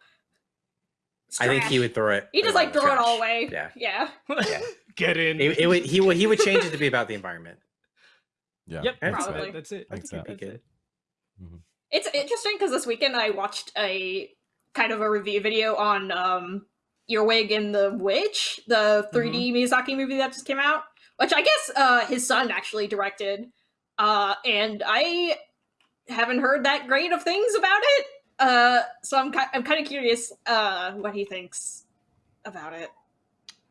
It's I think he would throw it. He just like with throw it all away. Yeah. Yeah. Yeah. (laughs) Get in. It, it would he would he would change it to be about the environment. (laughs) Yeah. Yep, That's that's, Probably. it. that's it. Thanks, That's That'd be it. It's interesting because this weekend I watched a kind of a review video on um Earwig and the Witch, the 3D Miyazaki movie that just came out, which I guess uh his son actually directed. Uh and I haven't heard that great of things about it. Uh so I'm ki- I'm kind of curious uh what he thinks about it.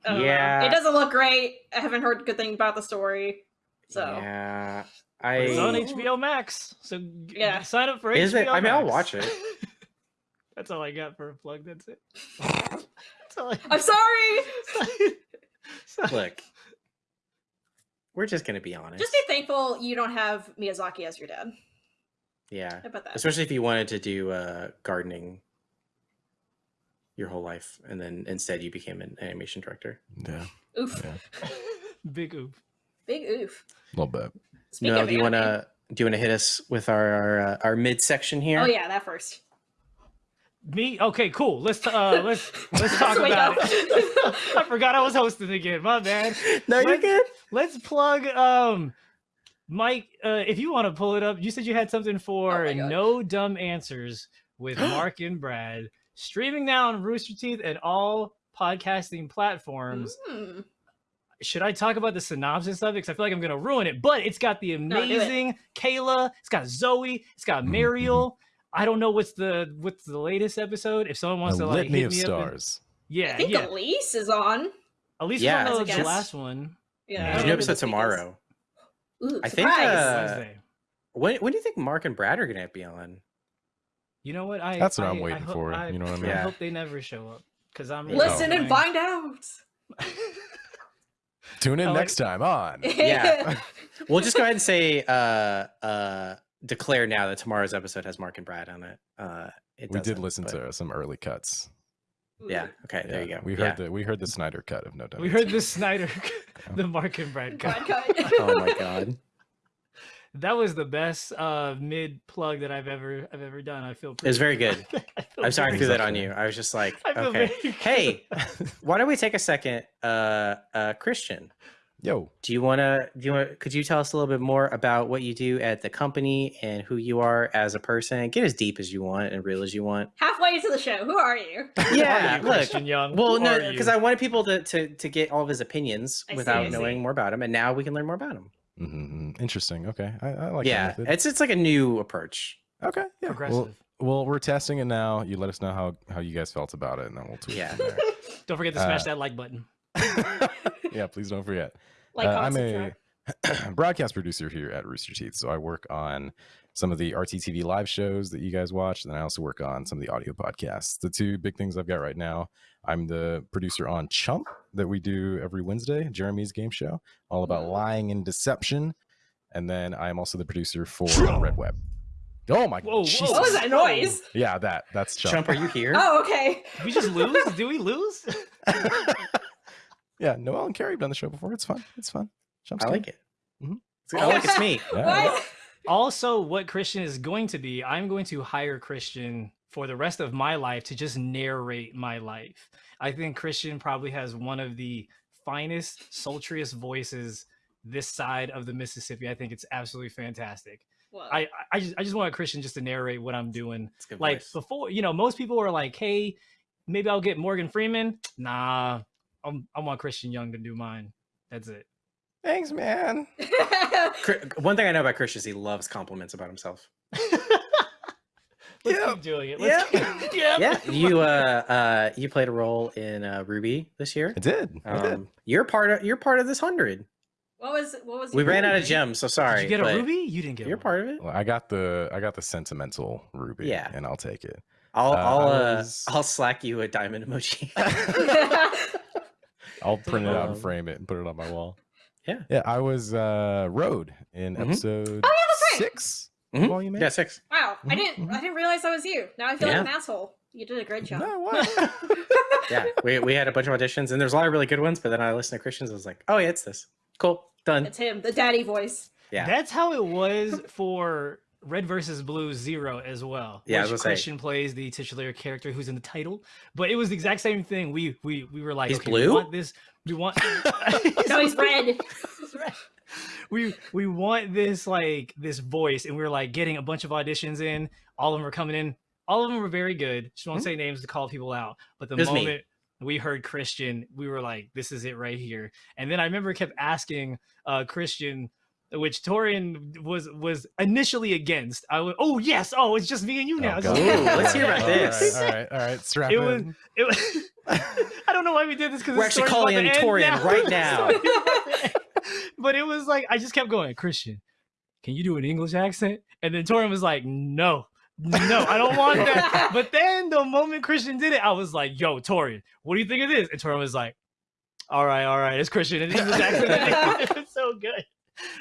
I know. Yeah. It doesn't look great. I haven't heard good things about the story. So yeah, But It's on HBO Max, so Yeah. sign up for Is HBO it? I mean, I'll watch it. (laughs) That's all I got for a plug. That's it. (laughs) That's all I I'm sorry. (laughs) look. We're just gonna be honest. Just be thankful you don't have Miyazaki as your dad. yeah, How about that? especially if you wanted to do uh, gardening your whole life, and then instead you became an animation director. Yeah. Oof. Yeah. (laughs) Big oof. Big oof. A little bit. Speaking no, do you want to do you want to hit us with our our, uh, our mid section here? Oh yeah, that first. Me? Okay, cool. Let's uh (laughs) let's let's talk about it. (laughs) I forgot I was hosting again. My bad. no, you're Let's- good. Let's plug um Mike, uh, if you want to pull it up, you said you had something for Oh. No Dumb Answers with (gasps) Mark and Brad, streaming now on Rooster Teeth and all podcasting platforms. Hmm. should I talk about the synopsis of it? Because I feel like I'm gonna ruin it. But it's got the No, it. amazing Kayla. It's got Zoe. It's got (clears throat) Mariel. I don't know what's the what's the latest episode. If someone wants a to like hit of me up, and- stars. yeah, I think yeah. Elise is on. At least Yeah. yeah, As a the last one. Yeah. Yeah. There's don't new episode this week is. tomorrow. Ooh, I think, uh, When when do you think Mark and Brad are gonna be on? You know what? I That's what I- I'm waiting ho- for, I, you know what I (laughs) I mean? Yeah. hope they never show up because I'm Yeah. Listen and find out. Tune in I like- next time on. Yeah. We'll just go ahead and say uh uh declare now that tomorrow's episode has Mark and Brad on it. Uh, it we did listen but- to some early cuts. Yeah. Okay. There you go. We Yeah. heard the we heard the Snyder cut of No Doubt. We heard the Snyder, (laughs) the Mark and Brad cut. Oh my god. (laughs) That was the best uh, mid plug that I've ever I've ever done. I feel It was very good. (laughs) I feel I'm sorry I threw that on you. I was just like, okay. Hey, why don't we take a second? Uh, uh, Christian, Yo, do you want to? Do you want? Could you tell us a little bit more about what you do at the company and who you are as a person? Get as deep as you want and real as you want. Halfway into the show, who are you? (laughs) Yeah, are you, look. Christian Young. Well, Who no, because? I wanted people to, to to get all of his opinions I without I knowing see. more about him, and now we can learn more about him. Mhm, interesting. Okay, I, I like. that yeah, it's it's like a new approach. okay. Yeah. Well, progressive. well, we're testing it now. You let us know how how you guys felt about it, and then we'll tweet. Yeah. (laughs) Don't forget to smash uh, that like button. (laughs) yeah, please don't forget. Like, Uh, I'm a (clears throat) broadcast producer here at Rooster Teeth, so I work on some of the RTTV live shows that you guys watch, and then I also work on some of the audio podcasts. The two big things I've got right now, I'm the producer on Chump that we do every Wednesday, Jeremy's game show, all about Mhm. lying and deception, and then I am also the producer for Red Web. Oh my! Whoa, whoa. Jesus. What was that noise? Yeah, that that's Chump. Chump, are you here? (laughs) Oh, okay. Did we just lose? Did we lose? (laughs) (laughs) yeah, Noel and Carrie have done the show before. It's fun. It's fun. Chump's I like it. Mhm. I like it's me. (laughs) Yeah. What? also, what Christian is going to be, I'm going to hire Christian for the rest of my life to just narrate my life. I think Christian probably has one of the finest, sultriest voices this side of the Mississippi. I think it's absolutely fantastic. What? I I just I just want Christian just to narrate what I'm doing. It's a good Like voice. before, you know, most people are like, "Hey, maybe I'll get Morgan Freeman." Nah, I'm, I want Christian Young to do mine. That's it. Thanks, man. (laughs) One thing I know about Chris is he loves compliments about himself. Let's Yep. keep doing it. Let's Yep. keep, (laughs) yep. Yeah, you uh uh you played a role in uh, RWBY this year. I did. I did. Um, you're part of you're part of this hundred. what was what was We your ran out of gems, so sorry. Did you get a ruby? You didn't get. You're one. part of it. Well, I got the I got the sentimental ruby. Yeah. and I'll take it. I'll Uh, I'll uh, was- I'll slack you a diamond emoji. (laughs) I'll print it out Um, and frame it and put it on my wall. Yeah. yeah. I was uh Road in Mhm. episode Oh, yeah, that's right. six. Mhm. Volume yeah, six. wow, I Mhm, didn't. I didn't realize that was you. Now I feel like Yeah. an asshole. You did a great job. No, (laughs) what? Yeah, we we had a bunch of auditions, and there's a lot of really good ones. But then I listened to Christians. I was like, oh yeah, it's this. Cool, done. It's him, the daddy voice. Yeah. That's how it was for Red versus Blue Zero as well. Yeah, which was gonna say. Christian plays the titular character who's in the title, but it was the exact same thing. We we we were like, He's okay, blue? We want this. We want. (laughs) (laughs) No, he's red. (laughs) He's red. We we want this like this voice, and we were like getting a bunch of auditions in. All of them were coming in. All of them were very good. Just won't Mhm. say names to call people out. But the It was me. moment we heard Christian, we were like, "This is it right here." And then I remember kept asking uh, Christian, which Torian was was initially against. I was, "Oh yes, oh it's just me and you oh, now." Oh, It's God. just- Ooh, let's hear about this. All right, all right, all right. Strap It was- (laughs) It was, (laughs) I don't know why we did this because We're actually calling in Torian right (laughs) now. but it was like I just kept going, Christian. Can you do an English accent? And then Torian was like, No, no, I don't want that. but then the moment Christian did it, I was like, Yo, Torian, what do you think of this? And Torian was like, All right, all right, it's Christian. And English accent. it was so good.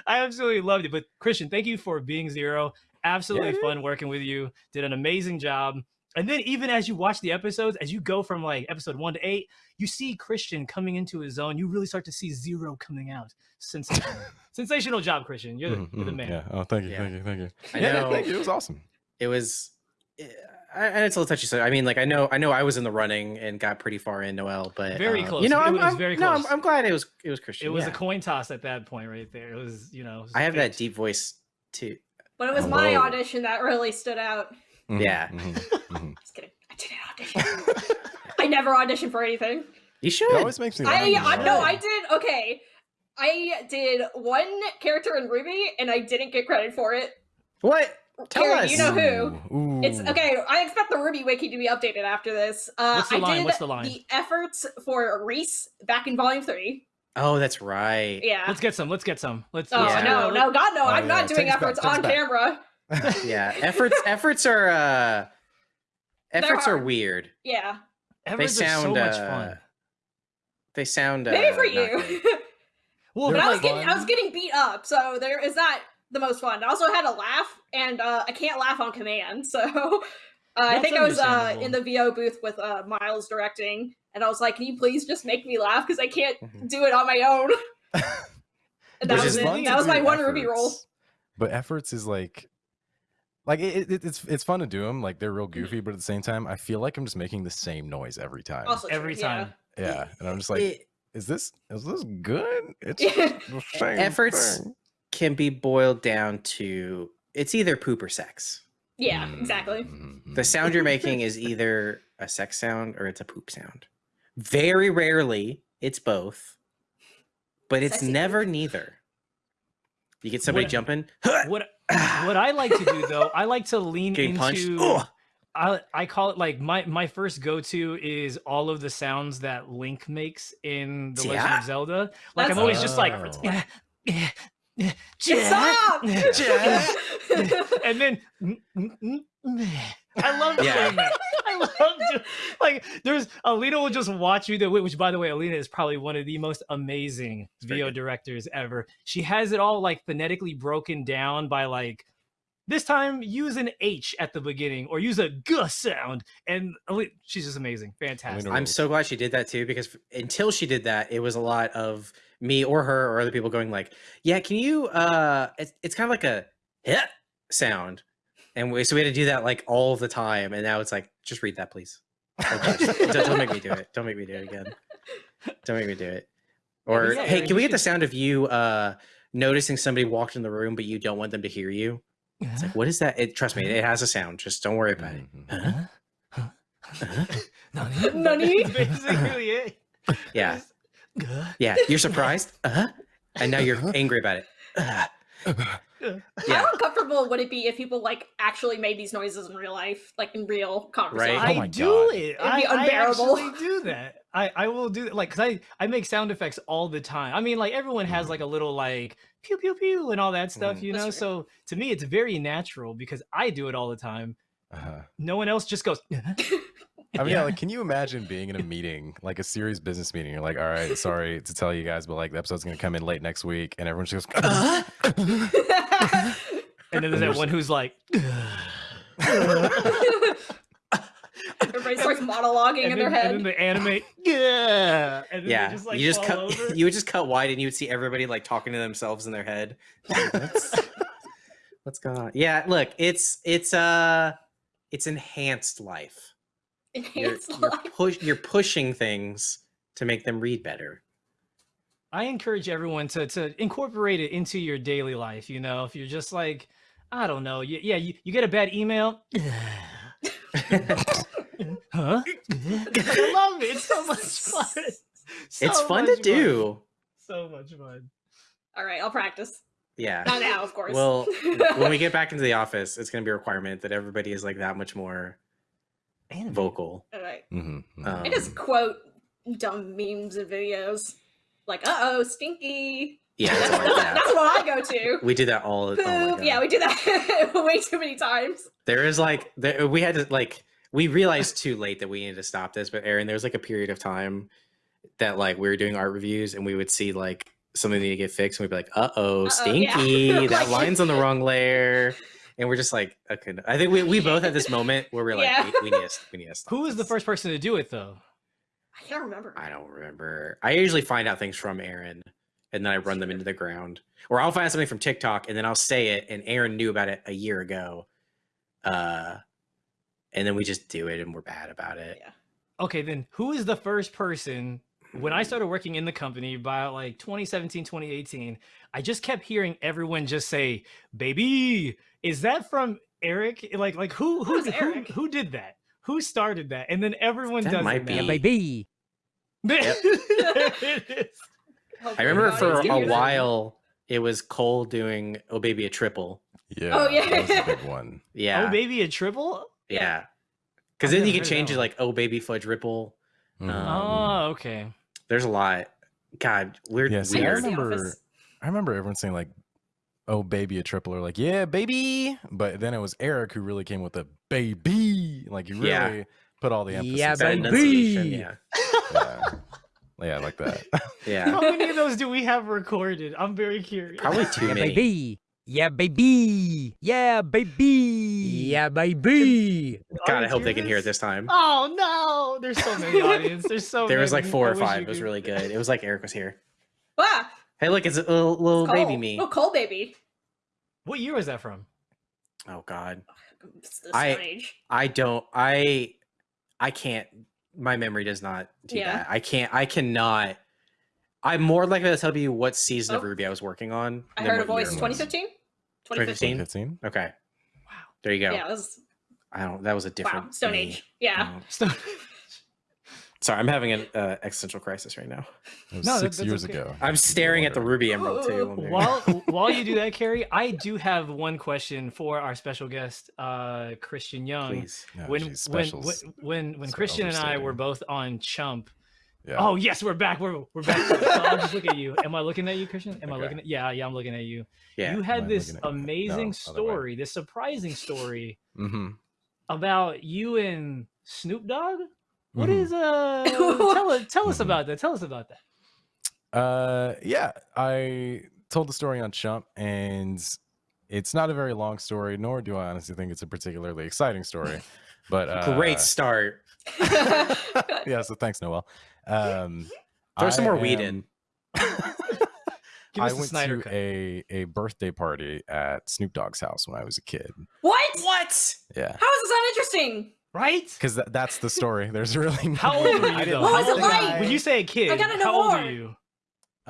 I absolutely loved it. But Christian, thank you for being zero. Absolutely dude. fun working with you. Did an amazing job. And then even as you watch the episodes, as you go from like episode one to eight, you see Christian coming into his zone. You really start to see zero coming out. Sensational, (laughs) sensational job, Christian. You're the, Mhm, you're the mhm, man. Yeah. Oh, thank you, Yeah. thank you, thank you. I yeah, know. thank you. It was awesome. It was. eh, I- And it's a little touchy. So I mean, like I know, I know, I was in the running and got pretty far in Noel, but Very uh, close. You know, It I'm, was I'm- very No, I'm. I'm glad it was it was Christian. It was yeah. a coin toss at that point, right there. It was, you know. was I have that deep voice too. But it was Oh, my whoa. audition that really stood out. Mhm, Yeah. mhm, (laughs) mhm. Just kidding. I didn't audition. I never auditioned for anything. You should. It always makes me. I, I no. I did okay. I did one character in RWBY and I didn't get credit for it. What? Tell Carrie, us. you know who? Ooh, It's okay. I expect the RWBY wiki to be updated after this. Uh, What's the I line? did What's the line? the efforts for Reese back in Volume Three. Oh, that's right. Yeah. Let's get some. Let's get some. Let's. oh Yeah. no, no, God no! Oh, I'm yeah, not doing take back, efforts take on back. camera. (laughs) Yeah. Efforts. efforts are. uh Efforts are hard. weird. Yeah, Efforts they are so sound, much uh, fun. They sound. Uh, maybe for you. Well, but I was like, getting, I was getting beat up, so there is that the most fun. I also had a laugh, and uh, I can't laugh on command, (laughs) so uh, I think I was uh, in the VO booth with uh, Miles directing, and I was like, "Can you please just make me laugh? Because I can't Mhm. do it on my own." (laughs) and that Which was it. That was my do one RWBY roll. efforts, But efforts is like, like it, it, it's it's fun to do them. Like they're real goofy, but at the same time, I feel like I'm just making the same noise every time. Also Every yeah. time. yeah, and I'm just like, It- is this is this good? It's Yeah. (laughs) the same Efforts- thing. Can be boiled down to it's either poop or sex. yeah, Mm, exactly. mhm, The sound you're making is either a sex sound or it's a poop sound. Very rarely it's both, but it's Sexy never poop. neither. You get somebody What- jumping, What (sighs) what I like to do though, I like to lean getting into Ugh. I I call it like my my first go to is all of the sounds that Link makes in the Legend Yeah. of Zelda. Like I'm That's always just like (laughs) Oh. "Yeah, yeah, yeah, Stop! yeah." and then I love doing Yeah. that. (laughs) I love doing, like there's Alina will just watch you do it, which by the way, Alina is probably one of the most amazing VO directors ever. She has it all like phonetically broken down by like this time use an H at the beginning or use a G sound. And she's just amazing. Fantastic. I'm so glad she did that too because until she did that, it was a lot of me or her or other people going like, "Yeah, can you?" uh It's, it's kind of like a hit sound, and we so we had to do that like all the time. And now it's like, just read that, please. Like, just- don't, don't make me do it. Don't make me do it again. Don't make me do it. Or yeah, hey, can we get the sound of you uh noticing somebody walked in the room, but you don't want them to hear you? It's like, what is that? It trust me, it has a sound. Just don't worry about it. Mhm. Huh? Nani? Nani? That's basically it. Yeah, yeah. You're surprised, uh-huh. and now you're angry about it. Uh, yeah, How uncomfortable would it be if people like actually made these noises in real life, like in real conversation? Right. I Oh my do God. it. be I, I actually do that. I, I will do like because I I make sound effects all the time. I mean, like everyone has like a little like pew pew pew and all that stuff, Mhm. you know. true. So to me, it's very natural because I do it all the time. Uh-huh. No one else just goes. (laughs) I mean, yeah. like, can you imagine being in a meeting, like a serious business meeting? You're like, all right, sorry to tell you guys, but like the episode's gonna come in late next week, and everyone just goes, Uh, (laughs) (laughs) and then there's that one who's like. Everybody starts monologuing and, in then, their and then head. the animate, (laughs) yeah, and then yeah, just, like, you just cut. over. (laughs) You would just cut wide, and you would see everybody like talking to themselves in their head. (laughs) What's, what's going on? Yeah, look, it's it's uh, it's enhanced life. You're, Enhanced you're, life. push, you're pushing things to make them read better. I encourage everyone to to incorporate it into your daily life. You know, if you're just like, I don't know, you, yeah, you, you get a bad email. Huh? I love it. It's so much (laughs) fun. So it's fun to much do. So much fun. All right, I'll practice. Yeah. Not now, of course. Well, (laughs) when we get back into the office, it's going to be a requirement that everybody is like that much more Anime. vocal. All right. Mhm, mhm. Um, I just quote dumb memes and videos. Like, uh oh, stinky. Yeah, That's, it's that's, that's what I go to. We do that all. Poop. Oh my yeah, we do that (laughs) way too many times. There is like there, we had to like we realized too late that we needed to stop this, but Aaron, there was like a period of time that like we were doing art reviews and we would see like something need to get fixed and we'd be like, uh oh, yeah. stinky, (laughs) that line's on the (laughs) wrong layer. And we're just like, okay. no. I think we, we both had this moment where we're like, Yeah. we, we need to we need to stop. Who was the first person to do it though? I can't remember. I don't remember. I usually find out things from Aaron and then I run them into the ground. Or I'll find something from TikTok and then I'll say it and Aaron knew about it a year ago. Uh and then we just do it and we're bad about it. Yeah. Okay, then who is the first person when I mm. started working in the company by like 2017, 2018, I just kept hearing everyone just say, "Baby." Is that from Eric? Like like who who Who's who, Eric? who did that? Who started that? And then everyone That does might it be- now. Baby. It is. Hopefully I remember the for a while it was Cole doing "Oh Baby" a triple. Yeah. Oh, yeah. That was a big one. (laughs) Yeah, Oh, baby, a triple? Yeah. Because then you never could change it like "Oh Baby Fudge Ripple." Mhm. Um, Oh, okay. There's a lot. God, we're Yeah, see, I weird. The remember, I remember everyone saying like, "Oh, baby, a triple," or like, "Yeah, baby," but then it was Eric who really came with the baby. Like he really Yeah. put all the emphasis. Yeah, on That it. baby. Yeah, yeah, yeah, like that. yeah. (laughs) How many of those do we have recorded? I'm very curious. Probably (laughs) too Yeah, many. baby. Yeah, baby. Yeah, baby. Yeah, baby. God, I hope they can hear it this? this time. Oh no! There's so many (laughs) audience. There's so there was like four or five. It was really good. It was like Eric was here. Ah, Hey, look, it's a little, little it's baby me. Oh, Cole baby. What year was that from? Oh God, It's the I- Stone Age. I don't. I I can't. My memory does not do Yeah. that. I can't. I cannot. I'm more likely to tell you what season of Oh. RWBY I was working on. I heard a voice. 2015. 2015? 2015. Okay, Wow. there you go. Yeah, it was I don't. That was a different. wow. Stone me. Age. Yeah. Oh. (laughs) Stone- Sorry, I'm having an uh, existential crisis right now. It was No, six that's years okay. ago. I'm staring at the Ruby Emerald too. (laughs) While (laughs) while you do that, Carrie, I do have one question for our special guest, uh, Christian Young. Please. No, when, when when when when so Christian and I were both on Chump. Yeah. Oh yes, we're back. We're we're back. so I'll just look at you. (laughs) Am I looking at you, Christian? Am I looking at? Yeah, yeah, I'm looking at you. Yeah. you had this looking at you? No, amazing story, this surprising story (laughs) Mm-hmm. about you and Snoop Dogg. What Mhm. is uh? tell us tell us Mhm. about that. Tell us about that. Uh, yeah, I told the story on Chump, and it's not a very long story, nor do I honestly think it's a particularly exciting story. But (laughs) uh, Great start. yeah, so thanks, Noel. Um, Throw some I more weed in. (laughs) Give I the went Snyder to cut. a a birthday party at Snoop Dogg's house when I was a kid. what? What? Yeah, How is this uninteresting? right? because that, that's the story. There's (laughs) really no How old were you though? What was it old- like? When you say a kid, I gotta know how old more. are you?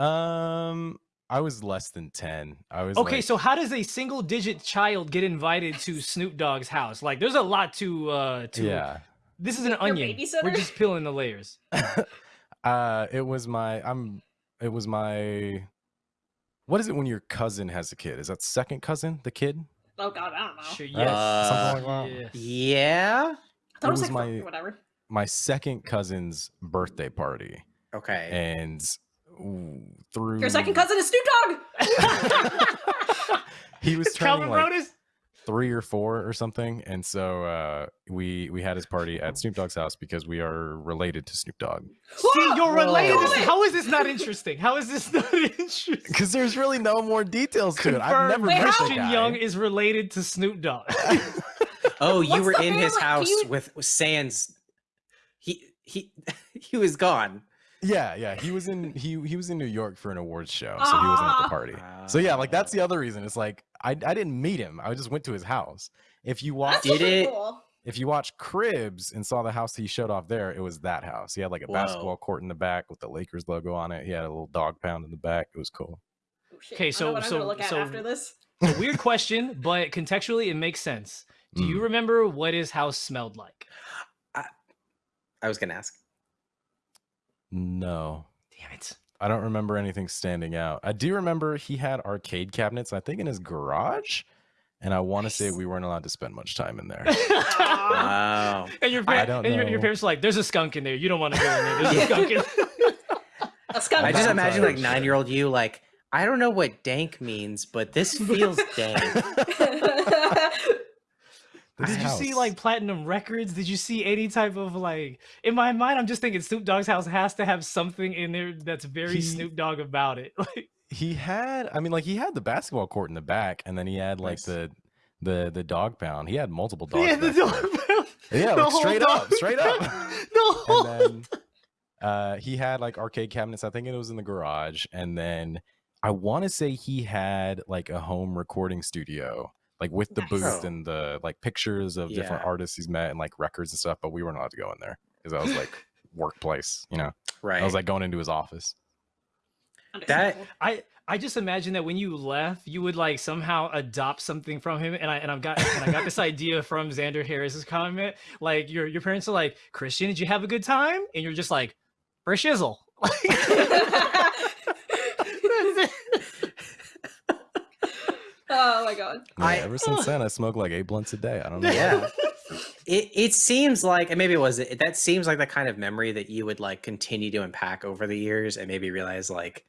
Um, I was less than ten. I was Okay, like- so how does a single digit child get invited to Snoop Dogg's house? Like, there's a lot to uh to. yeah. This is an Your onion. We're just peeling the layers. (laughs) uh it was my i'm it was my what is it when your cousin has a kid is that second cousin the kid Oh god, I don't know. Sure, yes. Uh, Something like that. yes. Yeah. I thought it it was, was like my- whatever. my second cousin's birthday party Okay. and ooh, through Your second cousin is Snoop Dogg. (laughs) (laughs) he was It's Calvin turning like Broadus? Three or four or something and so uh we we had his party at snoop dogg's house because we are related to snoop dogg See, you're related. Whoa. How is this not interesting? How is this (laughs) not interesting? because there's really no more details to it i've never Confirmed Wait, met Christian guy. Young is related to Snoop Dogg. (laughs) Oh, you What's were in his family- can house you- with, with Sans. He he (laughs) he was gone. Yeah, yeah. He was in he he was in New York for an awards show, so he wasn't at the Ah. party. So yeah, like that's the other reason. It's like I I didn't meet him. I just went to his house. If you watch Did it- cool. if you watch Cribs and saw the house he showed off there, it was that house. He had like a Whoa. basketball court in the back with the Lakers logo on it. He had a little dog pound in the back. It was cool. Oh, shit. Okay, I know so- what I'm so- look at so- after this. A weird question, but contextually it makes sense. Do you Mm. remember what his house smelled like? I was gonna ask. No. Damn it. I don't remember anything standing out. I do remember he had arcade cabinets, I think in his garage. And I want to say we weren't allowed to spend much time in there. Wow. (laughs) and your, I par- and your, your parents are like, there's a skunk in there. You don't want to go in there. There's a skunk in (laughs) A skunk. I just Valentine's imagine like oh, shit. nine year old you like I don't know what dank means, but this feels dank. (laughs) Did you see like platinum records? Did you see any type of like? In my mind, I'm just thinking Snoop Dogg's house has to have something in there that's very He- Snoop Dogg about it. (laughs) Like, he had i mean like he had the basketball court in the back and then he had like Nice. the the the dog pound he had multiple dogs (laughs) yeah, the dog. there. yeah like straight up straight up no. (laughs) And then uh he had like arcade cabinets i think it was in the garage and then i want to say he had like a home recording studio like with the Nice. booth and the like pictures of different artists he's met and like records and stuff but we weren't allowed to go in there because that was like (laughs) workplace you know Right. i was like going into his office Understandable. I I just imagine that when you left, you would like somehow adopt something from him, and I and I've got and I got this idea from Xander Harris's comment. Like your your parents are like, Christian, did you have a good time? And you're just like, for shizzle. (laughs) (laughs) oh my god. Yeah, I- ever since (laughs) then i smoke like eight blunts a day i don't know yeah. It it seems like and maybe it was it that seems like the kind of memory that you would like continue to unpack over the years and maybe realize like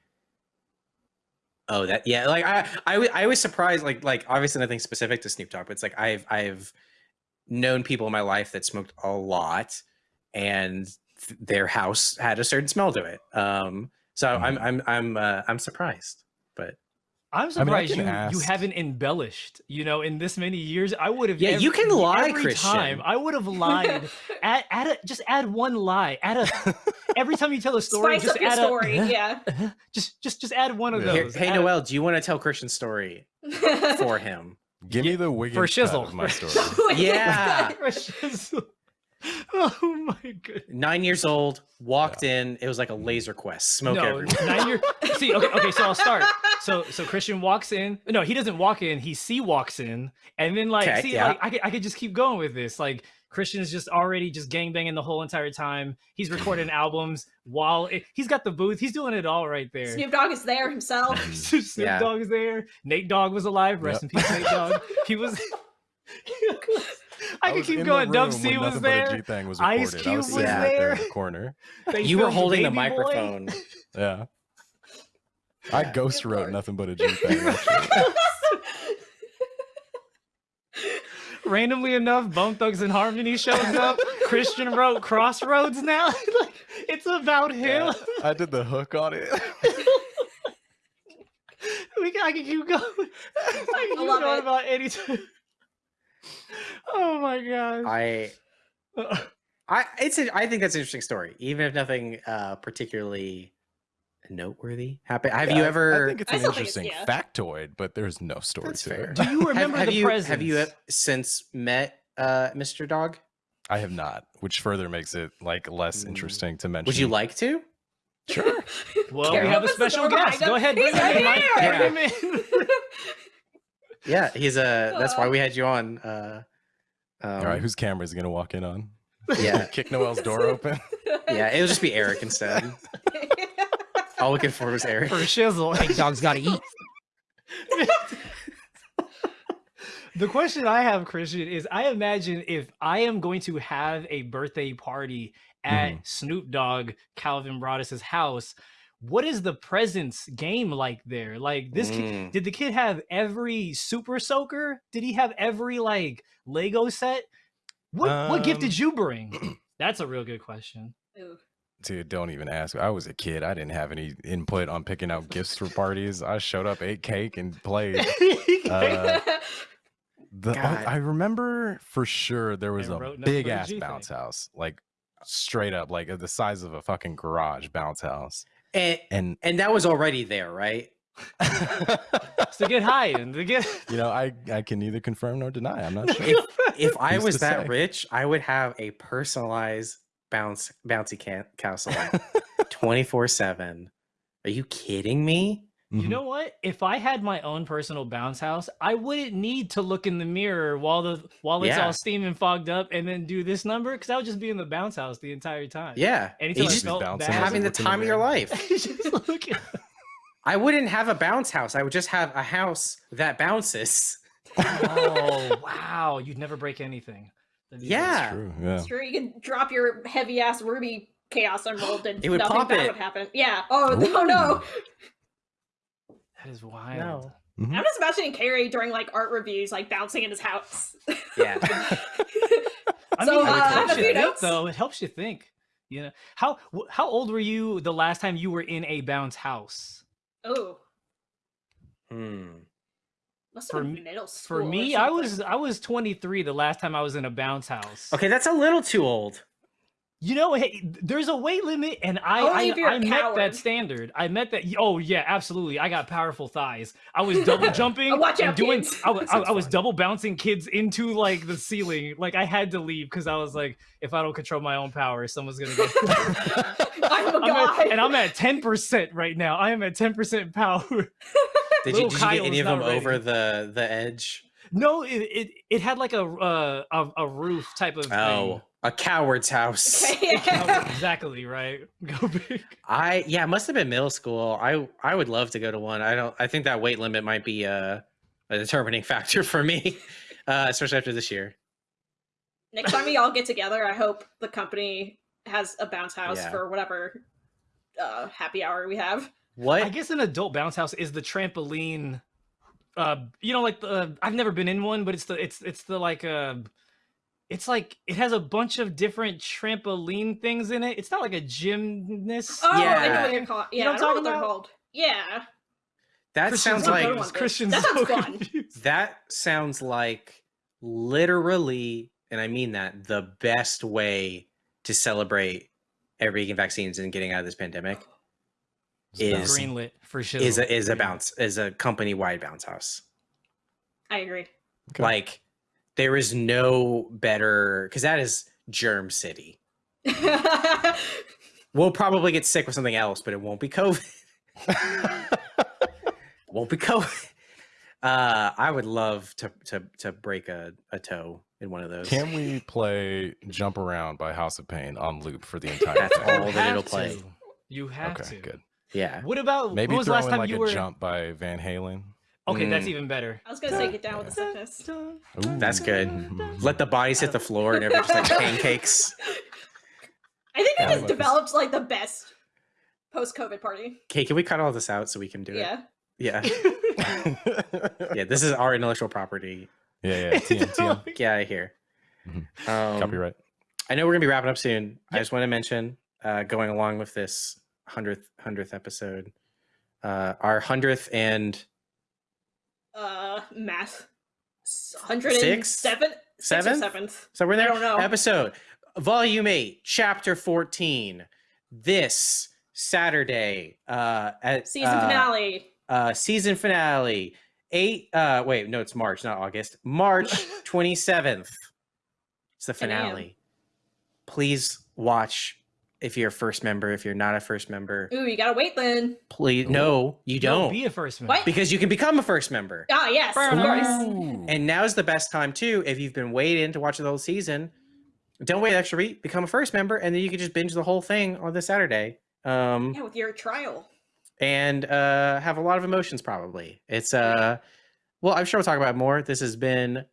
oh that yeah like I I, wa- I was surprised like like obviously nothing specific to Snoop Dogg but it's like I've I've known people in my life that smoked a lot and th- their house had a certain smell to it um so I'm I'm I'm uh, I'm surprised but I'm I surprised can you you haven't embellished. You know, in this many years, I would have. Yeah, you can lie, every Christian. time. I would have lied. (laughs) add, add a, just add one lie. Add a every time you tell a story, Spice just up your story. a (laughs) Yeah. (laughs) just just just add one of Yeah. Those. hey Add a- Noel, do you want to tell Christian's story for him? Give me the Wiggins for shizzle. of my story. Yeah. For (laughs) shizzle. Oh my goodness. Nine years old, walked in. It was like a laser quest. Smoke no, everywhere. nine year. (laughs) See, okay, okay. So I'll start. So, so Christian walks in. No, he doesn't walk in. He see walks in, and then like, Okay, see, yeah. like I could, I could just keep going with this. Like Christian's just already just gangbanging the whole entire time. He's recording (laughs) albums while it, he's got the booth. He's doing it all right there. Snoop Dogg is there himself. Snoop Yeah. Dogg is there. Nate Dogg was alive. Rest Yep. in peace, Nate Dogg. He was. I, could keep going. Dub C was Nothing But a there. G-Thang was Ice. Cube I was was sitting right there there. in the corner. (laughs) They You were holding the Baby Boy. microphone. (laughs) Yeah. I Yeah. ghost wrote Lord. nothing but a G (laughs) thing. randomly enough, Bone Thugs-n-Harmony shows up. Christian wrote Crossroads now. Like, it's about him. Yeah, I did the hook on it. we can, I can keep going. I can keep love going about any time. (laughs) Oh my gosh. I, (laughs) I, it's. A, I think that's an interesting story, even if nothing uh particularly noteworthy happened. Have Yeah, you ever? I think it's an still think it's- interesting yeah. factoid, but there's no story That's to fair. it. Do you (laughs) remember have the you presents? have you since met uh Mr. Dogg? I have not, which further makes it like less Mm. interesting to mention. Would you like to? Sure. Well, Carol we have a special guest. Go ahead, bring him in. Mike. here! Bring him in. Yeah, he's uh That's why we had you on. Uh, um, All right, whose camera is he gonna walk in on? Yeah, (laughs) Kick Noel's door open. (laughs) yeah. It'll just be Eric instead. (laughs) All we could afford was Eric. For shizzle. Big dog's gotta eat. The question I have, Christian, is I imagine if I am going to have a birthday party at Snoop Dogg, Calvin Broadus's house, what is the presents game like there? Like this kid, Mm. did the kid have every super soaker? Did he have every like Lego set? What what gift Um, did you bring? (clears throat) That's a real good question. Ooh. Dude, don't even ask. I was a kid. I didn't have any input on picking out gifts for parties. I showed up, ate cake, and played. (laughs) Uh, The, God. I remember for sure there was a big ass bounce thing. house, like straight up, like the size of a fucking garage bounce house. And And and that was already there, right? It's (laughs) to get high and to get (laughs) you know, I I can neither confirm nor deny. I'm not (laughs) sure. If, if I was that say? rich, I would have a personalized bounce bouncy can- castle 24 7. Are you kidding me? You Mhm. know what? If I had my own personal bounce house, I wouldn't need to look in the mirror while the while it's Yeah. all steaming fogged up and then do this number because I would just be in the bounce house the entire time. Yeah. Anytime just felt bouncing bad, having the looked the time of your life. (laughs) (laughs) I wouldn't have a bounce house. I would just have a house that bounces. Oh (laughs) wow! You'd never break anything. That'd be great. Yeah. True. Yeah. It's true. You can drop your heavy ass Ruby Chaos Emerald and It would nothing pop bad it. would happen. Yeah. Oh no no. That is wild. Mhm. I'm just imagining Carrie during like art reviews, like bouncing in his house. Yeah. (laughs) I So, mean, uh, it I have helps you think, notes. though. It helps you think. You know how how old were you the last time you were in a bounce house? oh, Hmm. must For been me- middle school. For me, I was I was 23 the last time I was in a bounce house. Okay, that's a little too old. You know, hey, there's a weight limit, and I Only I, if you're a I met that standard. I met that. Oh yeah, absolutely. I got powerful thighs. I was (laughs) double jumping watch and out, doing. kids. I, (laughs) I, I was double bouncing kids into like the ceiling. Like I had to leave because I was like, if I don't control my own power, someone's gonna get. (laughs) I'm a I'm god. at, and I'm at 10% right now. I am at 10% power. Did you, did you get any of them ready. over the the edge? No, it it, it had like a, uh, a a roof type of Oh, a coward's house. (laughs) Okay. thing. Exactly right. (laughs) Go big. I yeah, it must have been middle school. I I would love to go to one. I don't. I think that weight limit might be uh, a determining (laughs) factor for me, uh, especially after this year. Next time we all get together, I hope the company has a bounce house Yeah. for whatever uh, happy hour we have. What? I guess an adult bounce house is the trampoline. Uh, you know, like the I've never been in one, but it's the it's it's the like uh, it's like it has a bunch of different trampoline things in it. It's not like a gymnast. Oh, I know Yeah. what you're called. You Yeah, know I what know I'm what they're about? called. Yeah. That Christian's sounds like. Christian's That sounds so fun. confused. that sounds like literally, and I mean that, the best way to celebrate every getting vaccines and getting out of this pandemic is greenlit for sure. is a, is a bounce is a company wide bounce house. I agree. Okay. Like there is no better because that is germ city. (laughs) We'll probably get sick with something else, but it won't be COVID. (laughs) won't be COVID. Uh, I would love to to to break a, a toe in one of those. Can we play "Jump Around" by House of Pain on loop for the entire? That's thing? You all that it'll play. to. You have Okay, to. good. Yeah. What about Maybe when was the throw last time like you a were? "Jump" by Van Halen. Okay, that's Mm. even better. I was gonna say get down with the sickness. Ooh. That's good. (laughs) Let the bodies hit the floor and everything's like (laughs) pancakes. I think Yeah, I I just love developed like the best post-COVID party. Okay, can we cut all this out so we can do Yeah. it? Yeah. Yeah. (laughs) Yeah, this is our intellectual property. yeah, yeah. TM, TM. Get out of here. Mhm. Um, Copyright. I know we're gonna be wrapping up soon. I just want to mention, uh, going along with this hundredth hundredth episode, uh, our hundredth and Uh, math. Hundred Six? and seven. Seventh? seventh. so we're there I don't know. Episode, volume eight, chapter fourteen. This Saturday, uh, at Season uh, finale. uh, season finale. Eight. Uh, wait, no, it's March, not August. March (laughs) twenty seventh. It's the finale. Please watch. If you're a first member, if you're not a first member, Ooh, you gotta wait then. please. No, you No, don't. be a first member. What? because you can become a first member. Ah, yes, of Fair course. Ooh. And now's the best time too. If you've been waiting to watch the whole season, don't wait an extra week. Become a first member, and then you can just binge the whole thing on this Saturday. Um, Yeah, with your trial. and uh, have a lot of emotions. Probably it's uh, well, I'm sure we'll talk about it more. This has been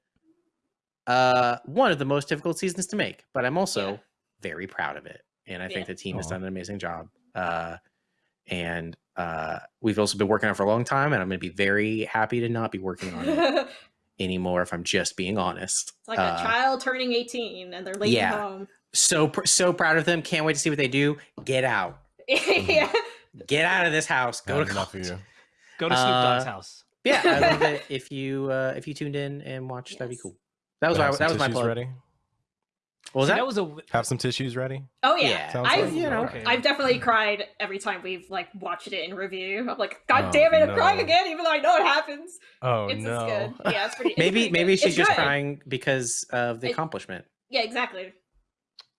uh one of the most difficult seasons to make, but I'm also Yeah. very proud of it, and I think the team has done an amazing job. Uh, and uh, we've also been working on it for a long time, and I'm going to be very happy to not be working on it (laughs) anymore if I'm just being honest. It's like Uh, a child turning 18 and they're leaving yeah. home. So pr- so proud of them. Can't wait to see what they do. Get out. (laughs) yeah. Get out of this house. Go Had to enough of college. you. Go to Snoop Dogg's Uh, house. Yeah, I love (laughs) it. If you uh, if you tuned in and watched, that'd be cool. That was Have my, some that was my plug. ready. What was that? that was a Have some tissues ready. Oh yeah. Yeah. I've like you know, okay. I've definitely cried every time we've like watched it in review. I'm like, oh, God Oh, damn it, I'm crying again, even though I know it happens. Oh it's, no. good. Yeah, it's pretty. it's maybe pretty maybe good. she's It's just good. crying because of the It- accomplishment. Yeah, exactly.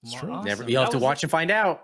It's true. Awesome. Never, you'll have That to was a- watch and find out.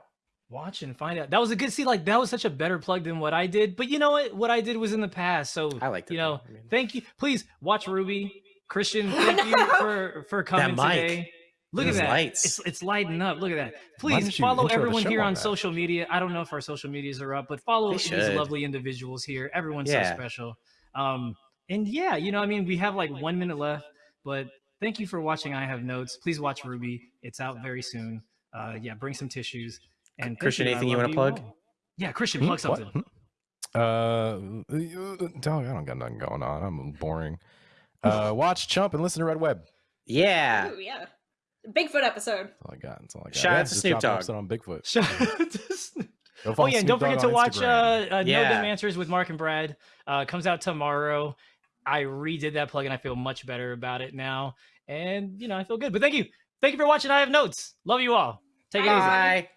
Watch and find out. That was a good see. Like that was such a better plug than what I did. But you know what? What I did was in the past. So I like you know, I mean, thank you. Please watch RWBY. Christian, (laughs) thank you for for coming mic. today. Look at that. lights. It's it's lighting up. Look at that. Please follow everyone here on on that? social media. I don't know if our social medias are up, but follow these lovely individuals here. Everyone's Yeah. so special. Um, and yeah, you know, I mean, we have like one minute left, but thank you for watching. I have notes. Please watch RWBY. It's out very soon. Uh, yeah, bring some tissues. And Christian, I anything you wanna plug? all. Yeah, Christian, Hmm? plug What? something. Hmm? Uh, you- dog, I don't got nothing going on. I'm boring. Uh, (laughs) watch Chump and listen to Red Web. Yeah. Ooh, yeah. Bigfoot episode. That's all I got. That's all I got. Shout out to Snoop Dogg. on Bigfoot. Shout out to Snoop. Oh yeah, and Snoop don't forget to watch uh, Instagram. uh, No Yeah. Dumb Answers with Mark and Brad. Uh, comes out tomorrow. I redid that plug and I feel much better about it now. And you know, I feel good. But thank you. Thank you for watching. I have notes. Love you all. Take it easy. Bye.